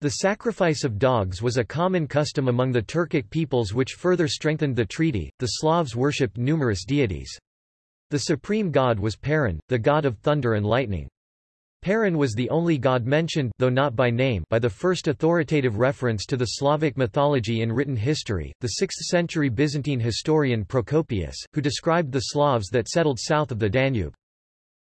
The sacrifice of dogs was a common custom among the Turkic peoples which further strengthened the treaty. The Slavs worshipped numerous deities. The supreme god was Perun, the god of thunder and lightning. Perun was the only god mentioned though not by name by the first authoritative reference to the Slavic mythology in written history, the 6th-century Byzantine historian Procopius, who described the Slavs that settled south of the Danube.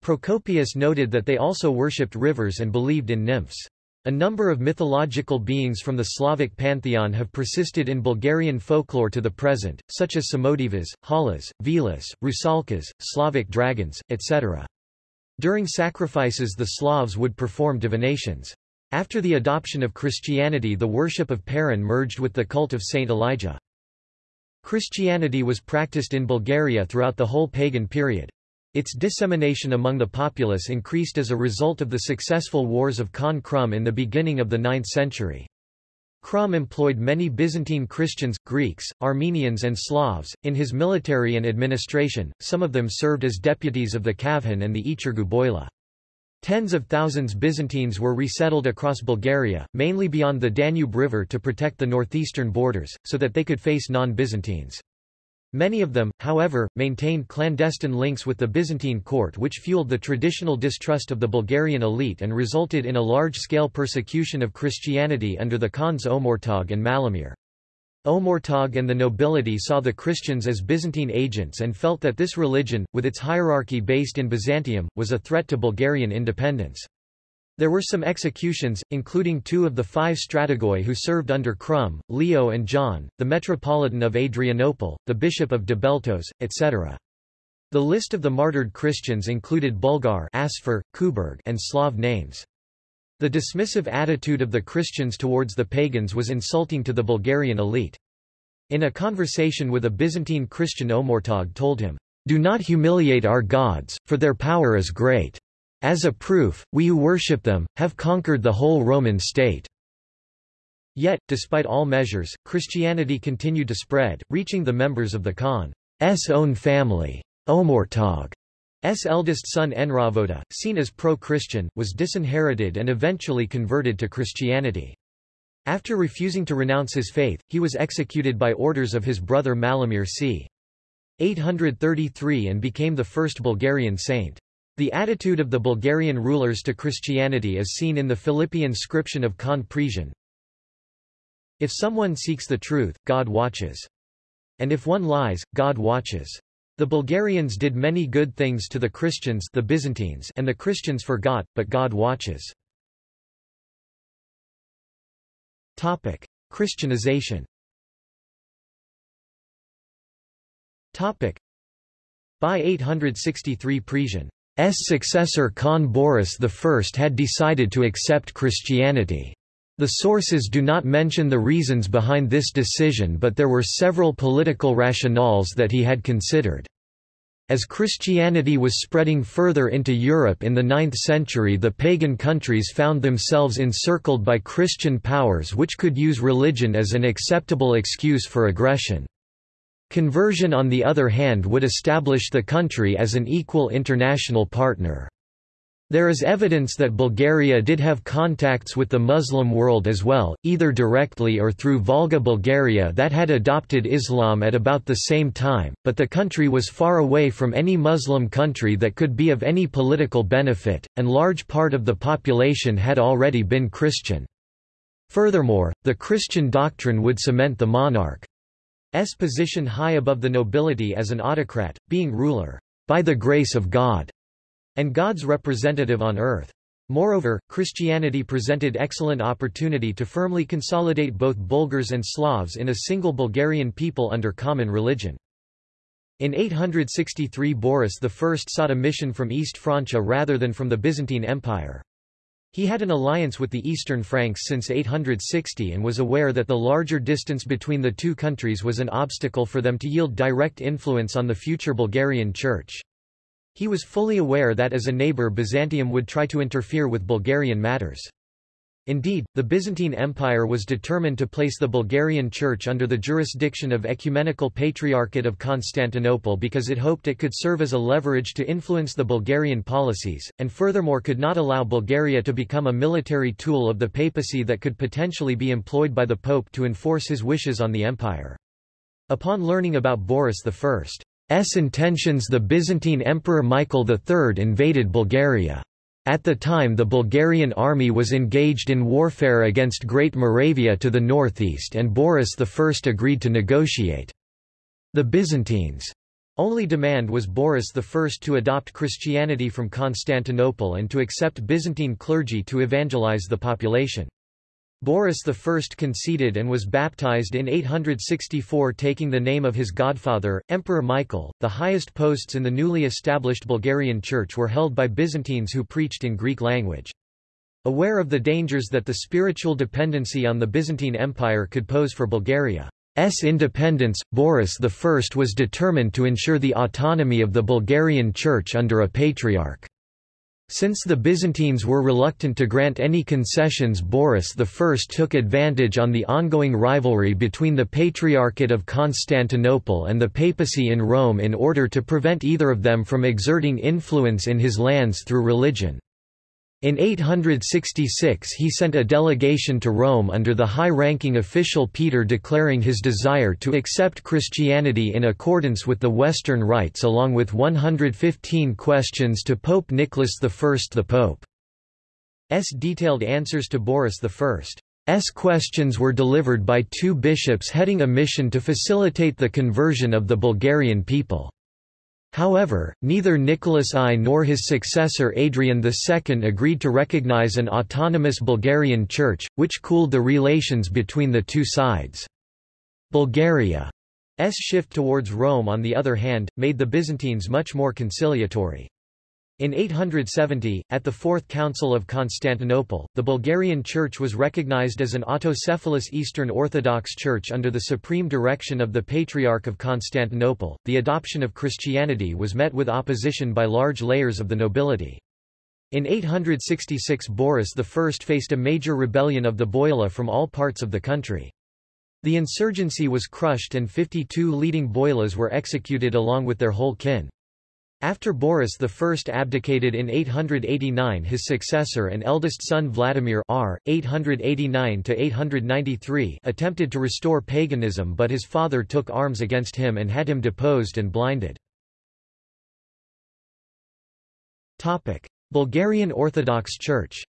Procopius noted that they also worshipped rivers and believed in nymphs. A number of mythological beings from the Slavic pantheon have persisted in Bulgarian folklore to the present, such as Samodivas, Halas, Velas, Rusalkas, Slavic dragons, etc. During sacrifices the Slavs would perform divinations. After the adoption of Christianity the worship of Perun merged with the cult of Saint Elijah. Christianity was practiced in Bulgaria throughout the whole pagan period. Its dissemination among the populace increased as a result of the successful wars of Khan Krum in the beginning of the 9th century. Krum employed many Byzantine Christians, Greeks, Armenians and Slavs, in his military and administration, some of them served as deputies of the Kavhan and the Ichirgu Boila. Tens of thousands Byzantines were resettled across Bulgaria, mainly beyond the Danube River to protect the northeastern borders, so that they could face non-Byzantines. Many of them, however, maintained clandestine links with the Byzantine court which fueled the traditional distrust of the Bulgarian elite and resulted in a large-scale persecution of Christianity under the Khans Omurtag and Malamir. Omurtag and the nobility saw the Christians as Byzantine agents and felt that this religion, with its hierarchy based in Byzantium, was a threat to Bulgarian independence. There were some executions, including two of the five strategoi who served under Krum, Leo and John, the Metropolitan of Adrianople, the Bishop of Debeltos, etc. The list of the martyred Christians included Bulgar Asfar, Kuberg and Slav names. The dismissive attitude of the Christians towards the pagans was insulting to the Bulgarian elite. In a conversation with a Byzantine Christian Omurtag told him, Do not humiliate our gods, for their power is great. As a proof, we who worship them, have conquered the whole Roman state. Yet, despite all measures, Christianity continued to spread, reaching the members of the Khan's own family. Omurtag's eldest son Enravota, seen as pro-Christian, was disinherited and eventually converted to Christianity. After refusing to renounce his faith, he was executed by orders of his brother Malamir c. 833 and became the first Bulgarian saint. The attitude of the Bulgarian rulers to Christianity is seen in the Philippi inscription of Khan Presian. If someone seeks the truth, God watches. And if one lies, God watches. The Bulgarians did many good things to the Christians the Byzantines and the Christians forgot, but God watches. Topic. Christianization Topic. By 863 Presian S successor Khan Boris I had decided to accept Christianity. The sources do not mention the reasons behind this decision but there were several political rationales that he had considered. As Christianity was spreading further into Europe in the 9th century the pagan countries found themselves encircled by Christian powers which could use religion as an acceptable excuse for aggression. Conversion on the other hand would establish the country as an equal international partner. There is evidence that Bulgaria did have contacts with the Muslim world as well, either directly or through Volga Bulgaria that had adopted Islam at about the same time, but the country was far away from any Muslim country that could be of any political benefit, and large part of the population had already been Christian. Furthermore, the Christian doctrine would cement the monarch S position high above the nobility as an autocrat, being ruler, by the grace of God, and God's representative on earth. Moreover, Christianity presented excellent opportunity to firmly consolidate both Bulgars and Slavs in a single Bulgarian people under common religion. In 863 Boris I sought a mission from East Francia rather than from the Byzantine Empire. He had an alliance with the Eastern Franks since 860 and was aware that the larger distance between the two countries was an obstacle for them to yield direct influence on the future Bulgarian Church. He was fully aware that as a neighbour Byzantium would try to interfere with Bulgarian matters. Indeed, the Byzantine Empire was determined to place the Bulgarian Church under the jurisdiction of Ecumenical Patriarchate of Constantinople because it hoped it could serve as a leverage to influence the Bulgarian policies, and furthermore could not allow Bulgaria to become a military tool of the papacy that could potentially be employed by the Pope to enforce his wishes on the empire. Upon learning about Boris I's intentions the Byzantine Emperor Michael III invaded Bulgaria. At the time the Bulgarian army was engaged in warfare against Great Moravia to the northeast and Boris I agreed to negotiate. The Byzantines' only demand was Boris I to adopt Christianity from Constantinople and to accept Byzantine clergy to evangelize the population. Boris I conceded and was baptized in 864 taking the name of his godfather, Emperor Michael. The highest posts in the newly established Bulgarian Church were held by Byzantines who preached in Greek language. Aware of the dangers that the spiritual dependency on the Byzantine Empire could pose for Bulgaria's independence, Boris I was determined to ensure the autonomy of the Bulgarian Church under a patriarch. Since the Byzantines were reluctant to grant any concessions Boris I took advantage on the ongoing rivalry between the Patriarchate of Constantinople and the papacy in Rome in order to prevent either of them from exerting influence in his lands through religion. In 866 he sent a delegation to Rome under the high-ranking official Peter declaring his desire to accept Christianity in accordance with the Western rites along with 115 questions to Pope Nicholas I. The Pope's detailed answers to Boris I's questions were delivered by two bishops heading a mission to facilitate the conversion of the Bulgarian people. However, neither Nicholas I nor his successor Adrian II agreed to recognize an autonomous Bulgarian church, which cooled the relations between the two sides. Bulgaria's shift towards Rome on the other hand, made the Byzantines much more conciliatory. In 870, at the Fourth Council of Constantinople, the Bulgarian Church was recognized as an autocephalous Eastern Orthodox Church under the supreme direction of the Patriarch of Constantinople. The adoption of Christianity was met with opposition by large layers of the nobility. In 866 Boris I faced a major rebellion of the Boila from all parts of the country. The insurgency was crushed and 52 leading Boilas were executed along with their whole kin. After Boris I abdicated in 889 his successor and eldest son Vladimir R. 889-893 attempted to restore paganism but his father took arms against him and had him deposed and blinded. Bulgarian Orthodox Church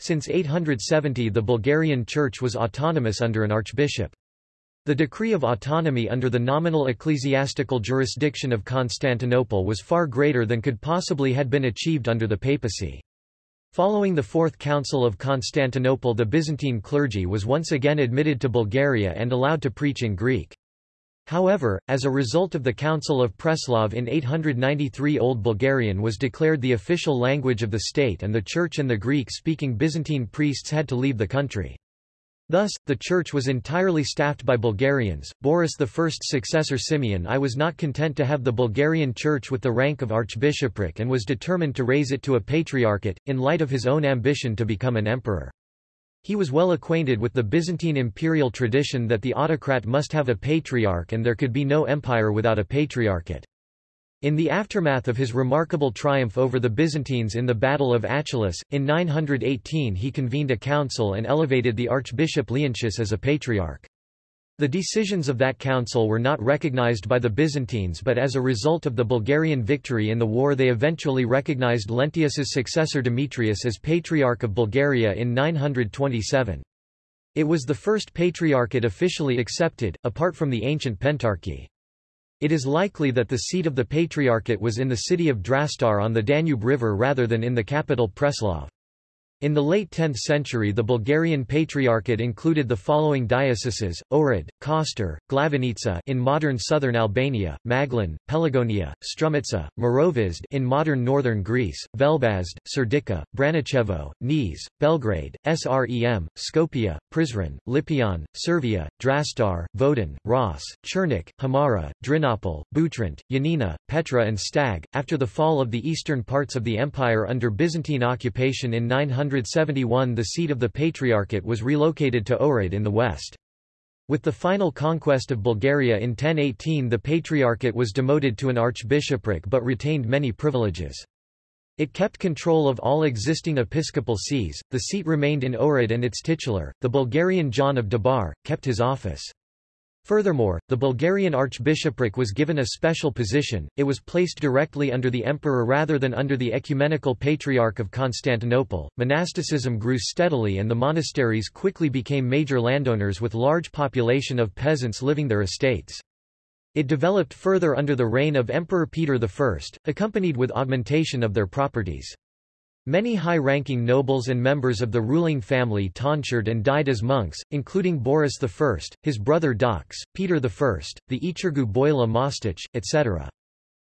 Since 870 the Bulgarian Church was autonomous under an archbishop. The decree of autonomy under the nominal ecclesiastical jurisdiction of Constantinople was far greater than could possibly had been achieved under the papacy. Following the Fourth Council of Constantinople the Byzantine clergy was once again admitted to Bulgaria and allowed to preach in Greek. However, as a result of the Council of Preslav in 893 Old Bulgarian was declared the official language of the state and the Church and the Greek-speaking Byzantine priests had to leave the country. Thus, the church was entirely staffed by Bulgarians. Boris I's successor Simeon I was not content to have the Bulgarian church with the rank of archbishopric and was determined to raise it to a patriarchate, in light of his own ambition to become an emperor. He was well acquainted with the Byzantine imperial tradition that the autocrat must have a patriarch and there could be no empire without a patriarchate. In the aftermath of his remarkable triumph over the Byzantines in the Battle of Achelous, in 918 he convened a council and elevated the Archbishop Leontius as a patriarch. The decisions of that council were not recognized by the Byzantines but as a result of the Bulgarian victory in the war they eventually recognized Leontius's successor Demetrius as Patriarch of Bulgaria in 927. It was the first patriarchate officially accepted, apart from the ancient Pentarchy. It is likely that the seat of the Patriarchate was in the city of Drastar on the Danube River rather than in the capital Preslav. In the late 10th century the Bulgarian Patriarchate included the following dioceses, Ohrid, Kostar, Glavanica in modern southern Albania, Maglin, Pelagonia, Strumitsa, Morovizd in modern northern Greece, Velbazd, Serdica, Branicevo, Niš, Belgrade, Srem, Skopje, Prizren, Lipion, Servia, Drastar, Vodin, Ross, Chernik, Hamara, Drinopol, Butrint, Yanina, Petra and Stag. After the fall of the eastern parts of the empire under Byzantine occupation in 900 971 the seat of the Patriarchate was relocated to Ohrid in the west. With the final conquest of Bulgaria in 1018 the Patriarchate was demoted to an archbishopric but retained many privileges. It kept control of all existing episcopal sees, the seat remained in Ohrid and its titular, the Bulgarian John of Debar, kept his office. Furthermore, the Bulgarian archbishopric was given a special position, it was placed directly under the emperor rather than under the ecumenical patriarch of Constantinople. Monasticism grew steadily and the monasteries quickly became major landowners with large population of peasants living their estates. It developed further under the reign of Emperor Peter I, accompanied with augmentation of their properties. Many high-ranking nobles and members of the ruling family tonsured and died as monks, including Boris I, his brother Doks, Peter I, the Ichirgu Boila Mostich, etc.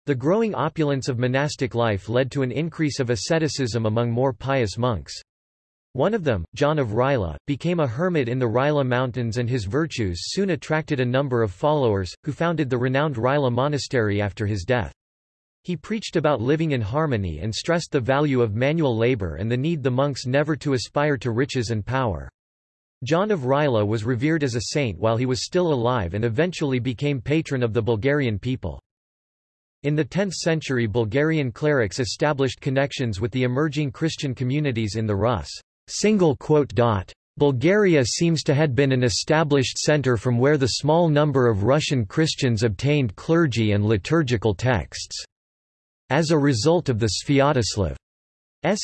The growing opulence of monastic life led to an increase of asceticism among more pious monks. One of them, John of Rila, became a hermit in the Rila Mountains and his virtues soon attracted a number of followers, who founded the renowned Rila Monastery after his death. He preached about living in harmony and stressed the value of manual labor and the need the monks never to aspire to riches and power. John of Rila was revered as a saint while he was still alive and eventually became patron of the Bulgarian people. In the 10th century Bulgarian clerics established connections with the emerging Christian communities in the Rus. Bulgaria seems to have been an established center from where the small number of Russian Christians obtained clergy and liturgical texts. As a result of the Sviatoslav's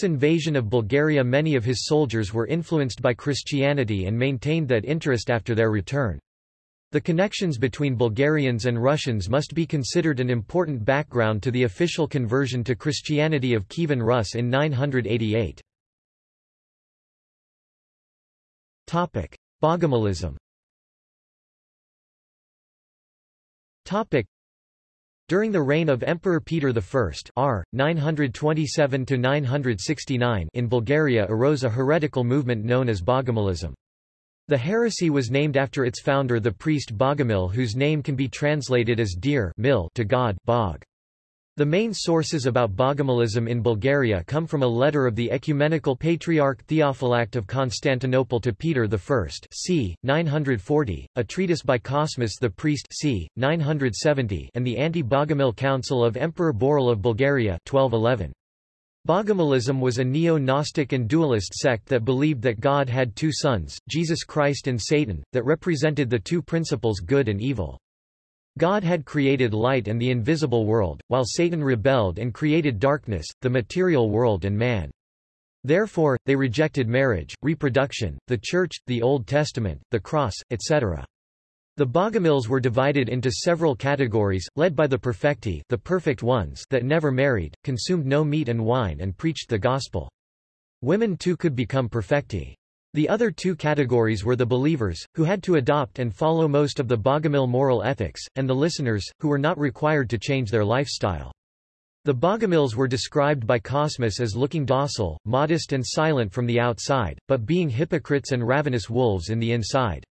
invasion of Bulgaria many of his soldiers were influenced by Christianity and maintained that interest after their return. The connections between Bulgarians and Russians must be considered an important background to the official conversion to Christianity of Kievan Rus in 988. Bogomilism during the reign of Emperor Peter I R. 927 in Bulgaria arose a heretical movement known as Bogomilism. The heresy was named after its founder the priest Bogomil whose name can be translated as dear mil to God Bog. The main sources about Bogomilism in Bulgaria come from a letter of the ecumenical patriarch Theophylact of Constantinople to Peter I c. 940, a treatise by Cosmas the priest c. 970 and the anti-Bogomil Council of Emperor Boril of Bulgaria 1211. Bogomilism was a neo-Gnostic and dualist sect that believed that God had two sons, Jesus Christ and Satan, that represented the two principles good and evil. God had created light and the invisible world, while Satan rebelled and created darkness, the material world and man. Therefore, they rejected marriage, reproduction, the Church, the Old Testament, the cross, etc. The Bogomils were divided into several categories, led by the perfecti the perfect ones that never married, consumed no meat and wine and preached the gospel. Women too could become perfecti. The other two categories were the believers, who had to adopt and follow most of the Bogomil moral ethics, and the listeners, who were not required to change their lifestyle. The Bogomils were described by Cosmas as looking docile, modest and silent from the outside, but being hypocrites and ravenous wolves in the inside.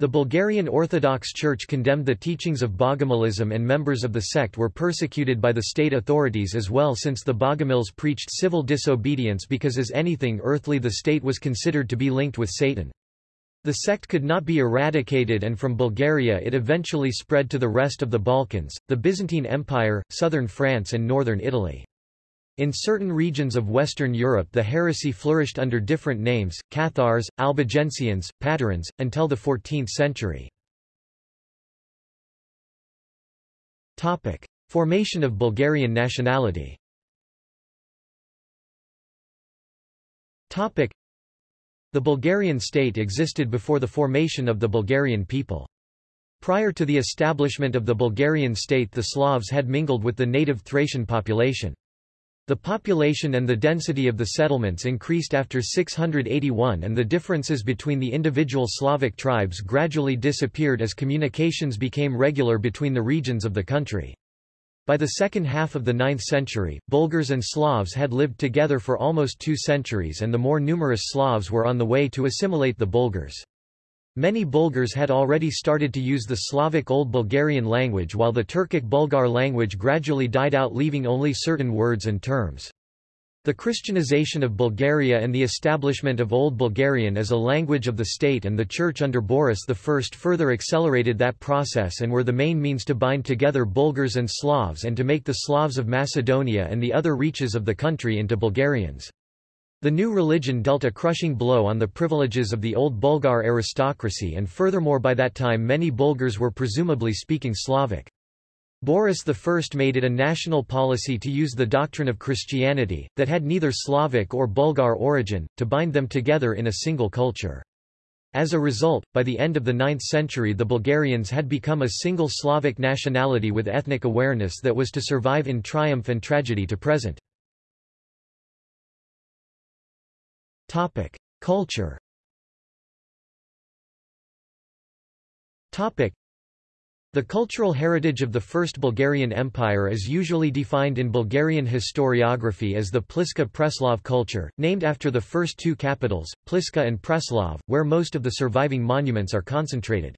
The Bulgarian Orthodox Church condemned the teachings of Bogomilism and members of the sect were persecuted by the state authorities as well since the Bogomils preached civil disobedience because as anything earthly the state was considered to be linked with Satan. The sect could not be eradicated and from Bulgaria it eventually spread to the rest of the Balkans, the Byzantine Empire, southern France and northern Italy. In certain regions of Western Europe the heresy flourished under different names, Cathars, Albigensians, Patarins, until the 14th century. Formation of Bulgarian nationality The Bulgarian state existed before the formation of the Bulgarian people. Prior to the establishment of the Bulgarian state the Slavs had mingled with the native Thracian population. The population and the density of the settlements increased after 681 and the differences between the individual Slavic tribes gradually disappeared as communications became regular between the regions of the country. By the second half of the 9th century, Bulgars and Slavs had lived together for almost two centuries and the more numerous Slavs were on the way to assimilate the Bulgars. Many Bulgars had already started to use the Slavic Old Bulgarian language while the Turkic Bulgar language gradually died out leaving only certain words and terms. The Christianization of Bulgaria and the establishment of Old Bulgarian as a language of the state and the Church under Boris I further accelerated that process and were the main means to bind together Bulgars and Slavs and to make the Slavs of Macedonia and the other reaches of the country into Bulgarians. The new religion dealt a crushing blow on the privileges of the old Bulgar aristocracy and furthermore by that time many Bulgars were presumably speaking Slavic. Boris I made it a national policy to use the doctrine of Christianity, that had neither Slavic or Bulgar origin, to bind them together in a single culture. As a result, by the end of the 9th century the Bulgarians had become a single Slavic nationality with ethnic awareness that was to survive in triumph and tragedy to present. Topic: Culture. Topic: The cultural heritage of the First Bulgarian Empire is usually defined in Bulgarian historiography as the Pliska-Preslav culture, named after the first two capitals, Pliska and Preslav, where most of the surviving monuments are concentrated.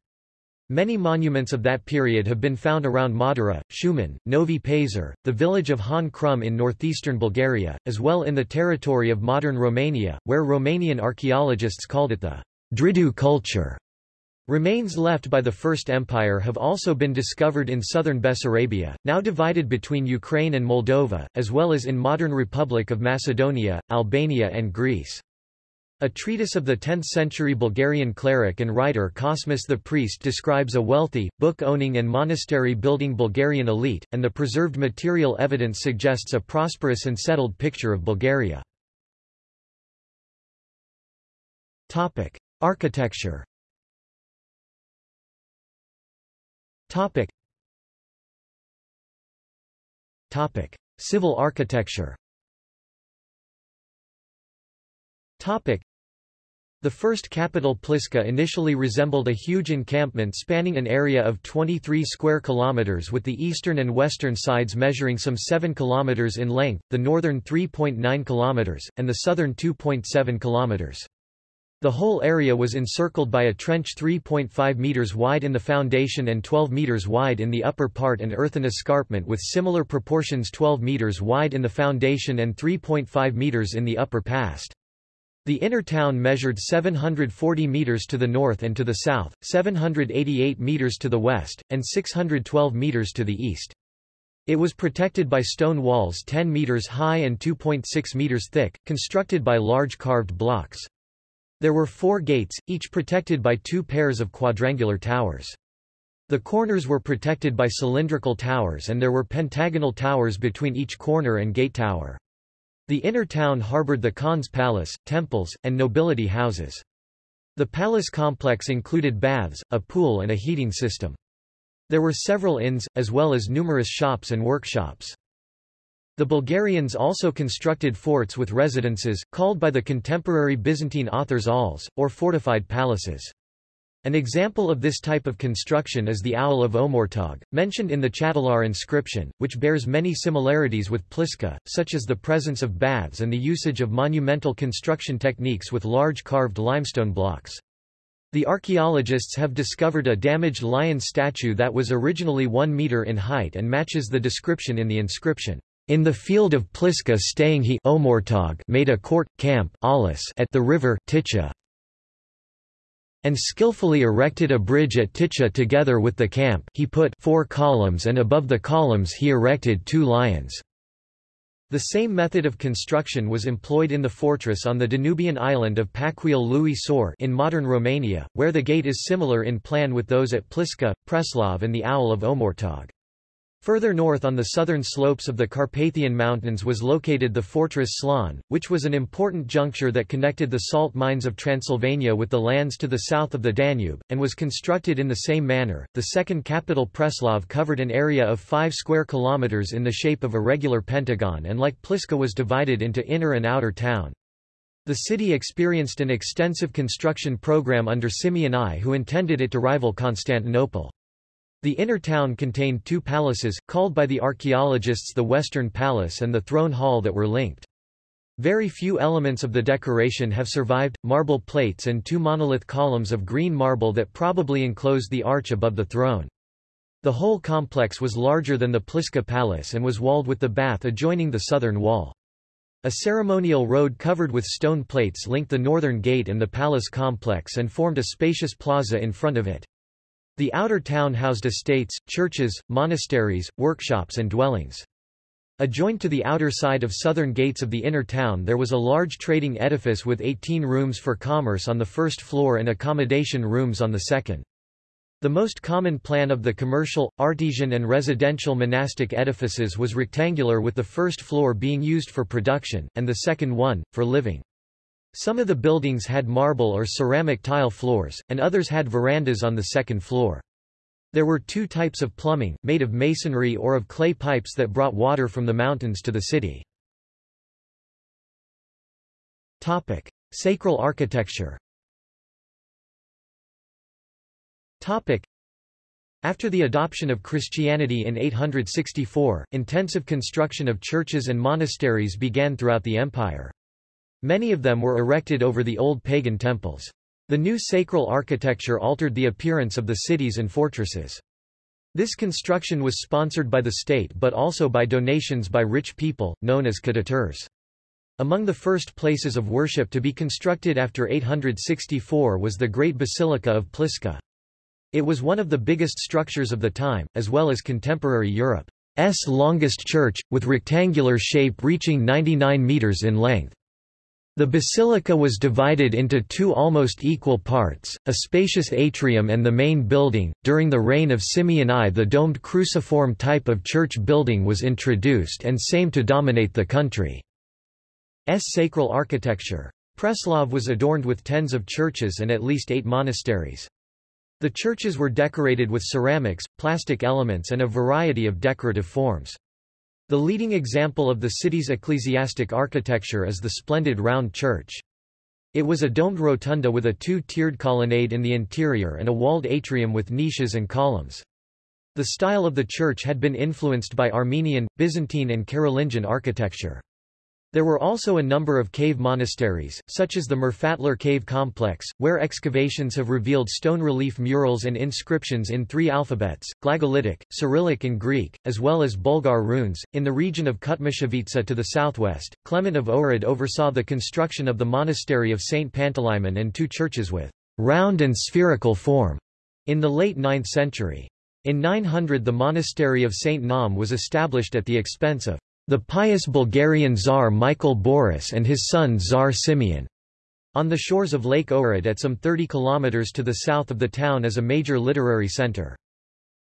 Many monuments of that period have been found around Madara, Shumen, Novi Pazar, the village of Han Krum in northeastern Bulgaria, as well in the territory of modern Romania, where Romanian archaeologists called it the Dridu culture. Remains left by the First Empire have also been discovered in southern Bessarabia, now divided between Ukraine and Moldova, as well as in modern Republic of Macedonia, Albania and Greece. A treatise of the 10th-century Bulgarian cleric and writer Cosmas the Priest describes a wealthy, book-owning and monastery-building Bulgarian elite, and the preserved material evidence suggests a prosperous and settled picture of Bulgaria. Topic. Architecture Topic. Topic. Civil architecture Topic. The first capital Pliska initially resembled a huge encampment spanning an area of 23 square kilometers with the eastern and western sides measuring some 7 kilometers in length, the northern 3.9 kilometers, and the southern 2.7 kilometers. The whole area was encircled by a trench 3.5 meters wide in the foundation and 12 meters wide in the upper part and earthen escarpment with similar proportions 12 meters wide in the foundation and 3.5 meters in the upper past. The inner town measured 740 meters to the north and to the south, 788 meters to the west, and 612 meters to the east. It was protected by stone walls 10 meters high and 2.6 meters thick, constructed by large carved blocks. There were four gates, each protected by two pairs of quadrangular towers. The corners were protected by cylindrical towers and there were pentagonal towers between each corner and gate tower. The inner town harbored the Khan's palace, temples, and nobility houses. The palace complex included baths, a pool and a heating system. There were several inns, as well as numerous shops and workshops. The Bulgarians also constructed forts with residences, called by the contemporary Byzantine authors auls, or fortified palaces. An example of this type of construction is the aul of Omurtag, mentioned in the Chatalar inscription, which bears many similarities with Pliska, such as the presence of baths and the usage of monumental construction techniques with large carved limestone blocks. The archaeologists have discovered a damaged lion statue that was originally 1 meter in height and matches the description in the inscription. In the field of Pliska staying he Omurtag made a court, camp at the river Ticha, and skillfully erected a bridge at Ticha together with the camp he put four columns and above the columns he erected two lions. The same method of construction was employed in the fortress on the Danubian island of Păcuiul lui Soare in modern Romania, where the gate is similar in plan with those at Pliska, Preslav and the Aul of Omurtag. Further north on the southern slopes of the Carpathian Mountains was located the fortress Slon, which was an important juncture that connected the salt mines of Transylvania with the lands to the south of the Danube, and was constructed in the same manner. The second capital Preslav covered an area of 5 square kilometers in the shape of a regular pentagon and like Pliska was divided into inner and outer town. The city experienced an extensive construction program under Simeon I who intended it to rival Constantinople. The inner town contained two palaces, called by the archaeologists the Western Palace and the Throne Hall that were linked. Very few elements of the decoration have survived, marble plates and two monolith columns of green marble that probably enclosed the arch above the throne. The whole complex was larger than the Pliska Palace and was walled with the bath adjoining the southern wall. A ceremonial road covered with stone plates linked the northern gate and the palace complex and formed a spacious plaza in front of it. The outer town housed estates, churches, monasteries, workshops and dwellings. Adjoined to the outer side of southern gates of the inner town there was a large trading edifice with 18 rooms for commerce on the first floor and accommodation rooms on the second. The most common plan of the commercial, artisan and residential monastic edifices was rectangular with the first floor being used for production, and the second one, for living. Some of the buildings had marble or ceramic tile floors, and others had verandas on the second floor. There were two types of plumbing, made of masonry or of clay pipes that brought water from the mountains to the city. Topic. Sacral architecture Topic. After the adoption of Christianity in 864, intensive construction of churches and monasteries began throughout the empire. Many of them were erected over the old pagan temples. The new sacral architecture altered the appearance of the cities and fortresses. This construction was sponsored by the state but also by donations by rich people, known as ktitors. Among the first places of worship to be constructed after 864 was the Great Basilica of Pliska. It was one of the biggest structures of the time, as well as contemporary Europe's longest church, with rectangular shape reaching 99 metres in length. The basilica was divided into two almost equal parts, a spacious atrium and the main building. During the reign of Simeon I, the domed cruciform type of church building was introduced and same to dominate the country's sacral architecture. Preslav was adorned with tens of churches and at least eight monasteries. The churches were decorated with ceramics, plastic elements and a variety of decorative forms. The leading example of the city's ecclesiastic architecture is the splendid round church. It was a domed rotunda with a two-tiered colonnade in the interior and a walled atrium with niches and columns. The style of the church had been influenced by Armenian, Byzantine and Carolingian architecture. There were also a number of cave monasteries, such as the Murfatlar Cave Complex, where excavations have revealed stone relief murals and inscriptions in three alphabets, Glagolitic, Cyrillic and Greek, as well as Bulgar runes. In the region of Kutmichevitsa to the southwest, Clement of Ohrid oversaw the construction of the monastery of St. Panteleimon and two churches with round and spherical form in the late 9th century. In 900 the monastery of St. Naum was established at the expense of the pious Bulgarian Tsar Michael Boris and his son Tsar Simeon. On the shores of Lake Ohrid at some 30 kilometers to the south of the town is a major literary center.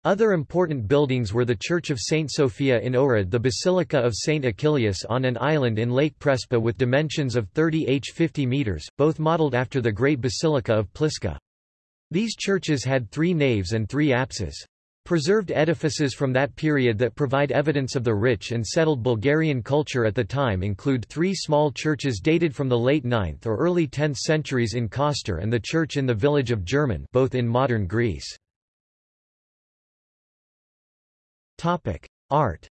Other important buildings were the Church of St. Sophia in Ohrid the Basilica of St. Achillius on an island in Lake Prespa with dimensions of 30 h 50 meters, both modeled after the Great Basilica of Pliska. These churches had three naves and three apses. Preserved edifices from that period that provide evidence of the rich and settled Bulgarian culture at the time include three small churches dated from the late 9th or early 10th centuries in Koster and the church in the village of German both in modern Greece. Art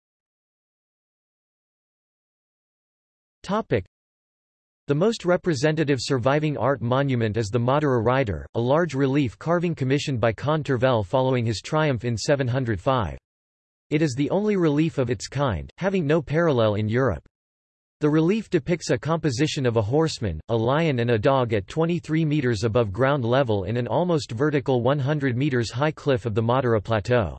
the most representative surviving art monument is the Madara Rider, a large relief carving commissioned by Khan following his triumph in 705. It is the only relief of its kind, having no parallel in Europe. The relief depicts a composition of a horseman, a lion and a dog at 23 meters above ground level in an almost vertical 100 meters high cliff of the Madara Plateau.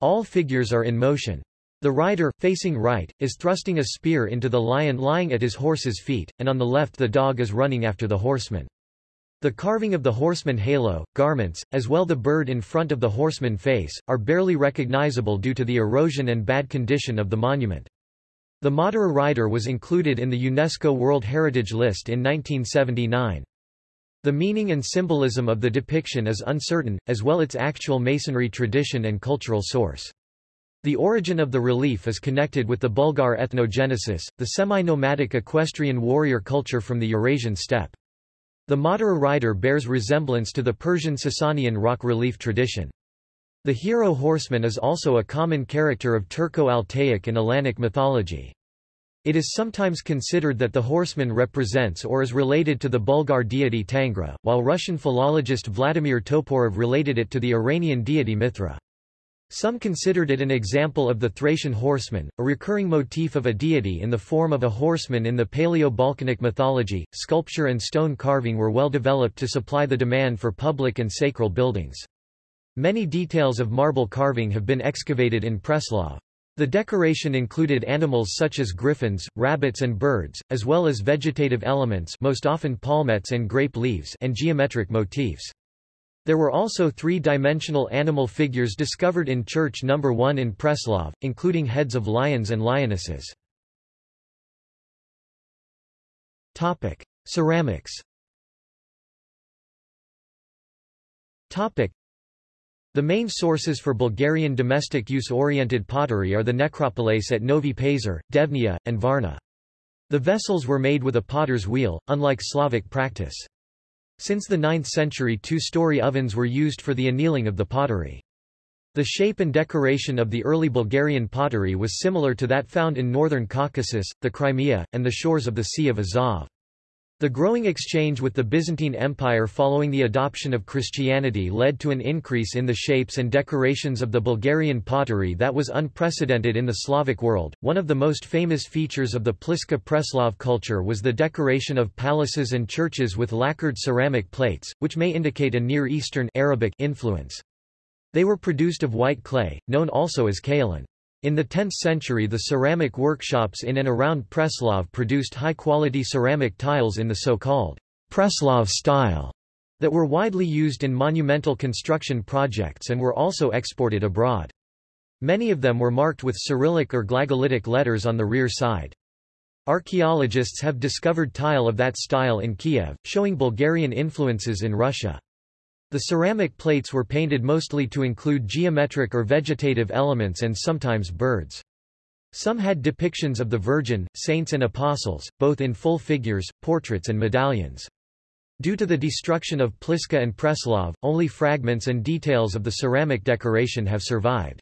All figures are in motion. The rider, facing right, is thrusting a spear into the lion lying at his horse's feet, and on the left the dog is running after the horseman. The carving of the horseman halo, garments, as well the bird in front of the horseman face, are barely recognizable due to the erosion and bad condition of the monument. The Madara rider was included in the UNESCO World Heritage List in 1979. The meaning and symbolism of the depiction is uncertain, as well its actual masonry tradition and cultural source. The origin of the relief is connected with the Bulgar ethnogenesis, the semi-nomadic equestrian warrior culture from the Eurasian steppe. The Madara rider bears resemblance to the Persian Sasanian rock relief tradition. The hero horseman is also a common character of Turco-Altaic and Alanic mythology. It is sometimes considered that the horseman represents or is related to the Bulgar deity Tangra, while Russian philologist Vladimir Toporov related it to the Iranian deity Mithra. Some considered it an example of the Thracian horseman, a recurring motif of a deity in the form of a horseman in the Paleo-Balkanic mythology. Sculpture and stone carving were well developed to supply the demand for public and sacral buildings. Many details of marble carving have been excavated in Preslav. The decoration included animals such as griffins, rabbits and birds, as well as vegetative elements most often palmettes and grape leaves and geometric motifs. There were also three-dimensional animal figures discovered in Church No. 1 in Preslav, including heads of lions and lionesses. Topic. Ceramics Topic. the main sources for Bulgarian domestic use-oriented pottery are the necropolis at Novi Pazar, Devnya, and Varna. The vessels were made with a potter's wheel, unlike Slavic practice. Since the 9th century two-story ovens were used for the annealing of the pottery. The shape and decoration of the early Bulgarian pottery was similar to that found in northern Caucasus, the Crimea, and the shores of the Sea of Azov. The growing exchange with the Byzantine Empire following the adoption of Christianity led to an increase in the shapes and decorations of the Bulgarian pottery that was unprecedented in the Slavic world. One of the most famous features of the Pliska Preslav culture was the decoration of palaces and churches with lacquered ceramic plates, which may indicate a Near Eastern Arabic influence. They were produced of white clay, known also as kaolin. In the 10th century the ceramic workshops in and around Preslav produced high-quality ceramic tiles in the so-called Preslav style that were widely used in monumental construction projects and were also exported abroad. Many of them were marked with Cyrillic or Glagolitic letters on the rear side. Archaeologists have discovered tile of that style in Kiev, showing Bulgarian influences in Russia. The ceramic plates were painted mostly to include geometric or vegetative elements and sometimes birds. Some had depictions of the Virgin, saints and apostles, both in full figures, portraits and medallions. Due to the destruction of Pliska and Preslav, only fragments and details of the ceramic decoration have survived.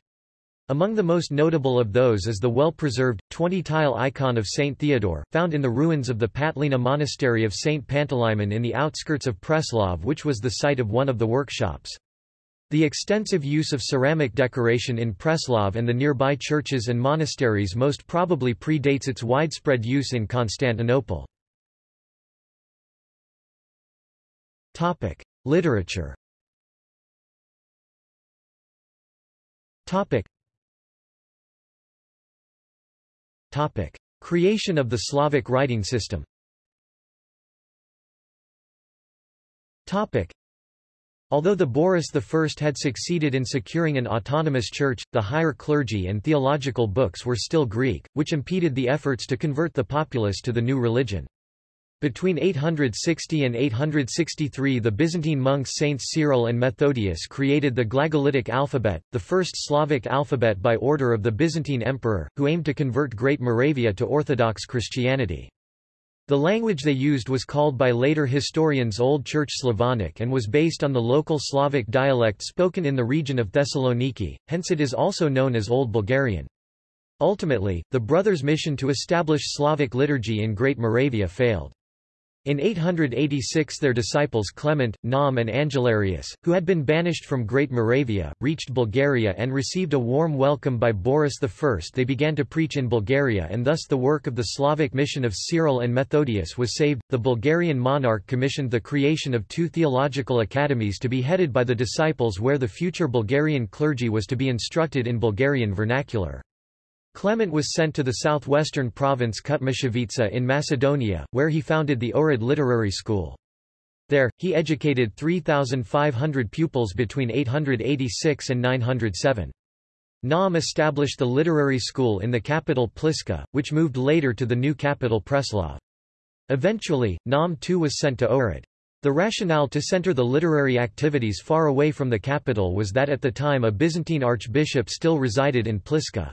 Among the most notable of those is the well-preserved, 20-tile icon of Saint Theodore, found in the ruins of the Patleina monastery of Saint Panteleimon in the outskirts of Preslav which was the site of one of the workshops. The extensive use of ceramic decoration in Preslav and the nearby churches and monasteries most probably predates its widespread use in Constantinople. Literature Topic. Creation of the Slavic writing system Topic. Although the Boris I had succeeded in securing an autonomous church, the higher clergy and theological books were still Greek, which impeded the efforts to convert the populace to the new religion. Between 860 and 863 the Byzantine monks Saints Cyril and Methodius created the Glagolitic alphabet, the first Slavic alphabet by order of the Byzantine emperor, who aimed to convert Great Moravia to Orthodox Christianity. The language they used was called by later historians Old Church Slavonic and was based on the local Slavic dialect spoken in the region of Thessaloniki, hence it is also known as Old Bulgarian. Ultimately, the brothers' mission to establish Slavic liturgy in Great Moravia failed. In 886 their disciples Clement, Naum and Angelarius, who had been banished from Great Moravia, reached Bulgaria and received a warm welcome by Boris I. They began to preach in Bulgaria and thus the work of the Slavic mission of Cyril and Methodius was saved. The Bulgarian monarch commissioned the creation of two theological academies to be headed by the disciples where the future Bulgarian clergy was to be instructed in Bulgarian vernacular. Clement was sent to the southwestern province Kutmichevitsa in Macedonia, where he founded the Ohrid Literary School. There, he educated 3,500 pupils between 886 and 907. Naum established the literary school in the capital Pliska, which moved later to the new capital Preslav. Eventually, Naum too was sent to Ohrid. The rationale to center the literary activities far away from the capital was that at the time a Byzantine archbishop still resided in Pliska.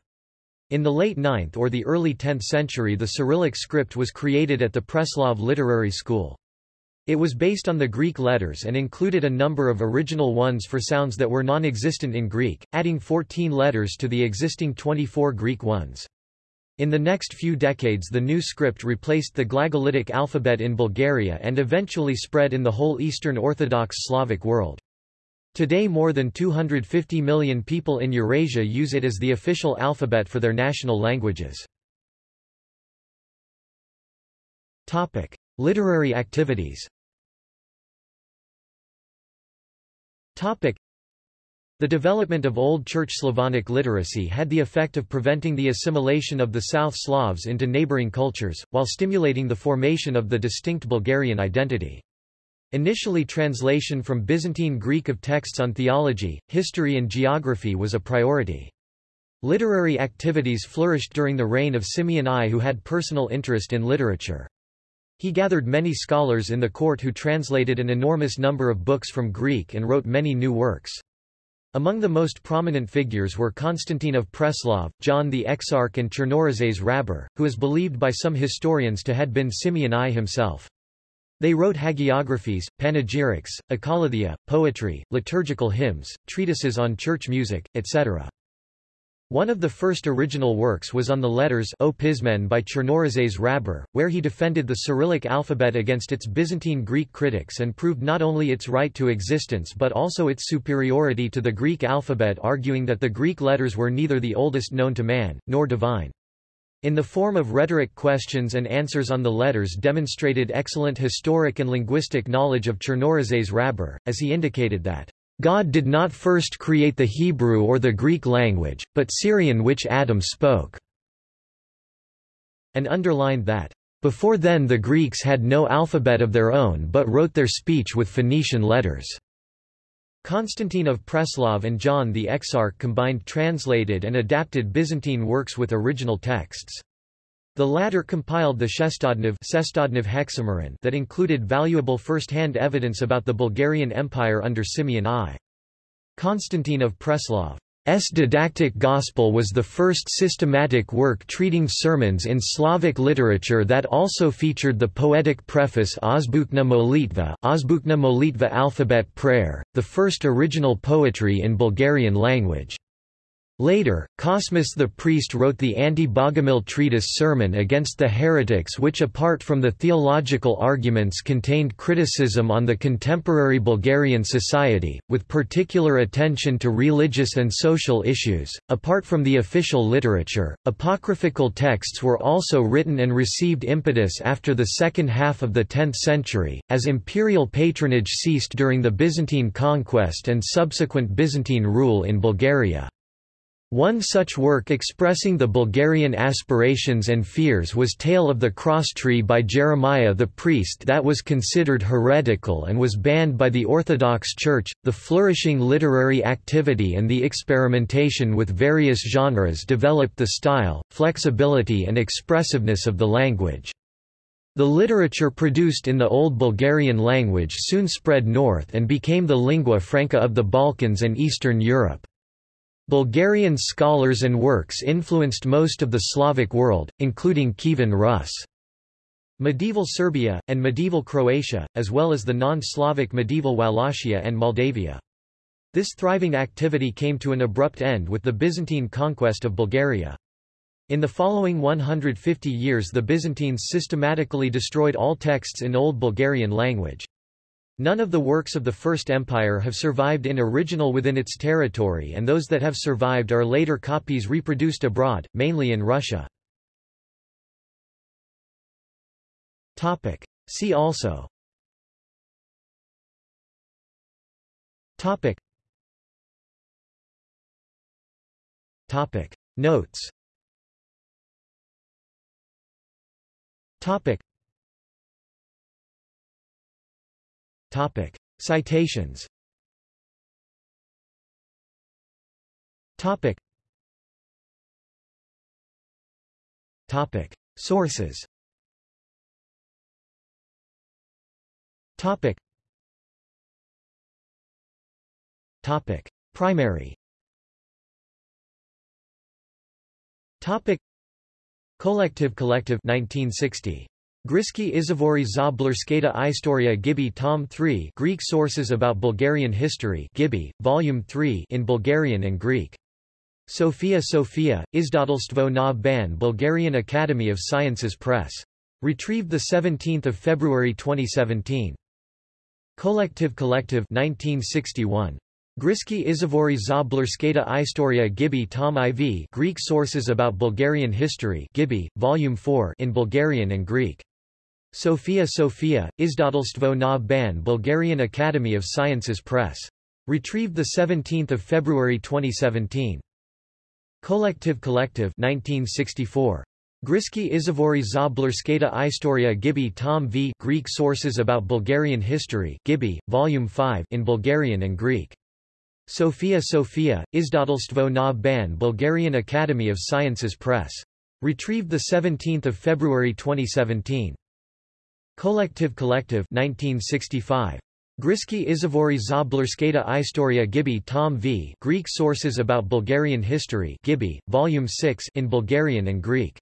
In the late 9th or the early 10th century the Cyrillic script was created at the Preslav Literary School. It was based on the Greek letters and included a number of original ones for sounds that were non-existent in Greek, adding 14 letters to the existing 24 Greek ones. In the next few decades the new script replaced the Glagolitic alphabet in Bulgaria and eventually spread in the whole Eastern Orthodox Slavic world. Today more than 250 million people in Eurasia use it as the official alphabet for their national languages. Topic: Literary activities. Topic: The development of Old Church Slavonic literacy had the effect of preventing the assimilation of the South Slavs into neighboring cultures, while stimulating the formation of the distinct Bulgarian identity. Initially translation from Byzantine Greek of texts on theology, history and geography was a priority. Literary activities flourished during the reign of Simeon I who had personal interest in literature. He gathered many scholars in the court who translated an enormous number of books from Greek and wrote many new works. Among the most prominent figures were Constantine of Preslav, John the Exarch and Chernorizets Hrabar, who is believed by some historians to had been Simeon I himself. They wrote hagiographies, panegyrics, akolouthia, poetry, liturgical hymns, treatises on church music, etc. One of the first original works was on the letters O Pismen by Chernorizets Hrabar, where he defended the Cyrillic alphabet against its Byzantine Greek critics and proved not only its right to existence but also its superiority to the Greek alphabet arguing that the Greek letters were neither the oldest known to man, nor divine in the form of rhetoric questions and answers on the letters demonstrated excellent historic and linguistic knowledge of Chernorizets Hrabar, as he indicated that God did not first create the Hebrew or the Greek language, but Syrian which Adam spoke, and underlined that, before then the Greeks had no alphabet of their own but wrote their speech with Phoenician letters. Constantine of Preslav and John the Exarch combined translated and adapted Byzantine works with original texts. The latter compiled the Shestodnev Hexameron that included valuable first-hand evidence about the Bulgarian Empire under Simeon I. Constantine of Preslav. S. didactic gospel was the first systematic work treating sermons in Slavic literature that also featured the poetic preface Azbukna Molitva, Azbukna Molitva alphabet prayer, the first original poetry in Bulgarian language. Later, Cosmas the priest wrote the anti-Bogomil treatise Sermon against the heretics which apart from the theological arguments contained criticism on the contemporary Bulgarian society, with particular attention to religious and social issues. Apart from the official literature, apocryphal texts were also written and received impetus after the second half of the 10th century, as imperial patronage ceased during the Byzantine conquest and subsequent Byzantine rule in Bulgaria. One such work expressing the Bulgarian aspirations and fears was Tale of the Cross Tree by Jeremiah the priest that was considered heretical and was banned by the Orthodox Church. The flourishing literary activity and the experimentation with various genres developed the style, flexibility and expressiveness of the language. The literature produced in the Old Bulgarian language soon spread north and became the lingua franca of the Balkans and Eastern Europe. Bulgarian scholars and works influenced most of the Slavic world, including Kievan Rus. Medieval Serbia, and medieval Croatia, as well as the non-Slavic medieval Wallachia and Moldavia. This thriving activity came to an abrupt end with the Byzantine conquest of Bulgaria. In the following 150 years the Byzantines systematically destroyed all texts in Old Bulgarian language. None of the works of the First Empire have survived in original within its territory and those that have survived are later copies reproduced abroad, mainly in Russia. See also Topic. Topic. Notes Topic. Topic. Citations Topic. Topic. Sources Topic. Topic. Primary Topic. Collective Collective 1960 Griski Izvori za Bulgarskata Istoria Gibi Tom 3 Greek Sources about Bulgarian History Gibi, Volume 3 in Bulgarian and Greek. Sofia Sofia, Izdatelstvo na Ban Bulgarian Academy of Sciences Press. Retrieved 17 February 2017. Collective Collective 1961. Griski Izvori za Bulgarskata Istoria Gibi Tom IV Greek Sources about Bulgarian History Gibi, Volume 4 in Bulgarian and Greek. Sofia Sofia, Izdatelstvo na Ban Bulgarian Academy of Sciences Press. Retrieved 17 February 2017. Collective Collective 1964. Griski Izvori za Bulgarskata Istoria Gibi Tom V Greek Sources about Bulgarian History Gibi, Volume 5 in Bulgarian and Greek. Sofia Sofia, Izdatelstvo na Ban Bulgarian Academy of Sciences Press. Retrieved 17 February 2017. Collective Collective 1965. Griski Izvori za Bulgarskata Istoria Gibi Tom V Greek Sources about Bulgarian History Gibi, Volume 6 in Bulgarian and Greek.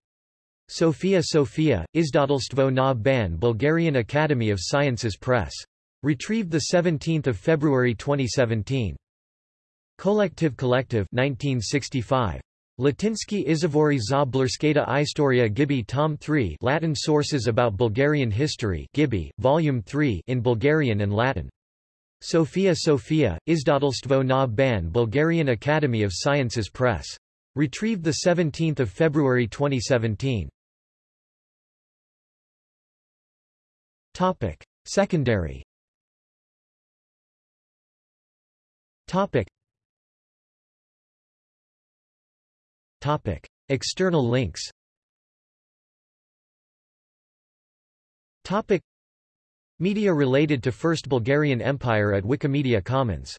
Sofia Sofia, Izdatelstvo na Ban Bulgarian Academy of Sciences Press. Retrieved 17 February 2017. Collective Collective 1965. Latinsky Izvori za Bulgarskata Istoria Gibi Tom 3 Latin Sources about Bulgarian History Gibi, Volume 3 in Bulgarian and Latin. Sofia Sofia, Izdatelstvo na Ban Bulgarian Academy of Sciences Press. Retrieved 17 February 2017. Topic. Secondary Topic. Topic. External links Topic. Media related to First Bulgarian Empire at Wikimedia Commons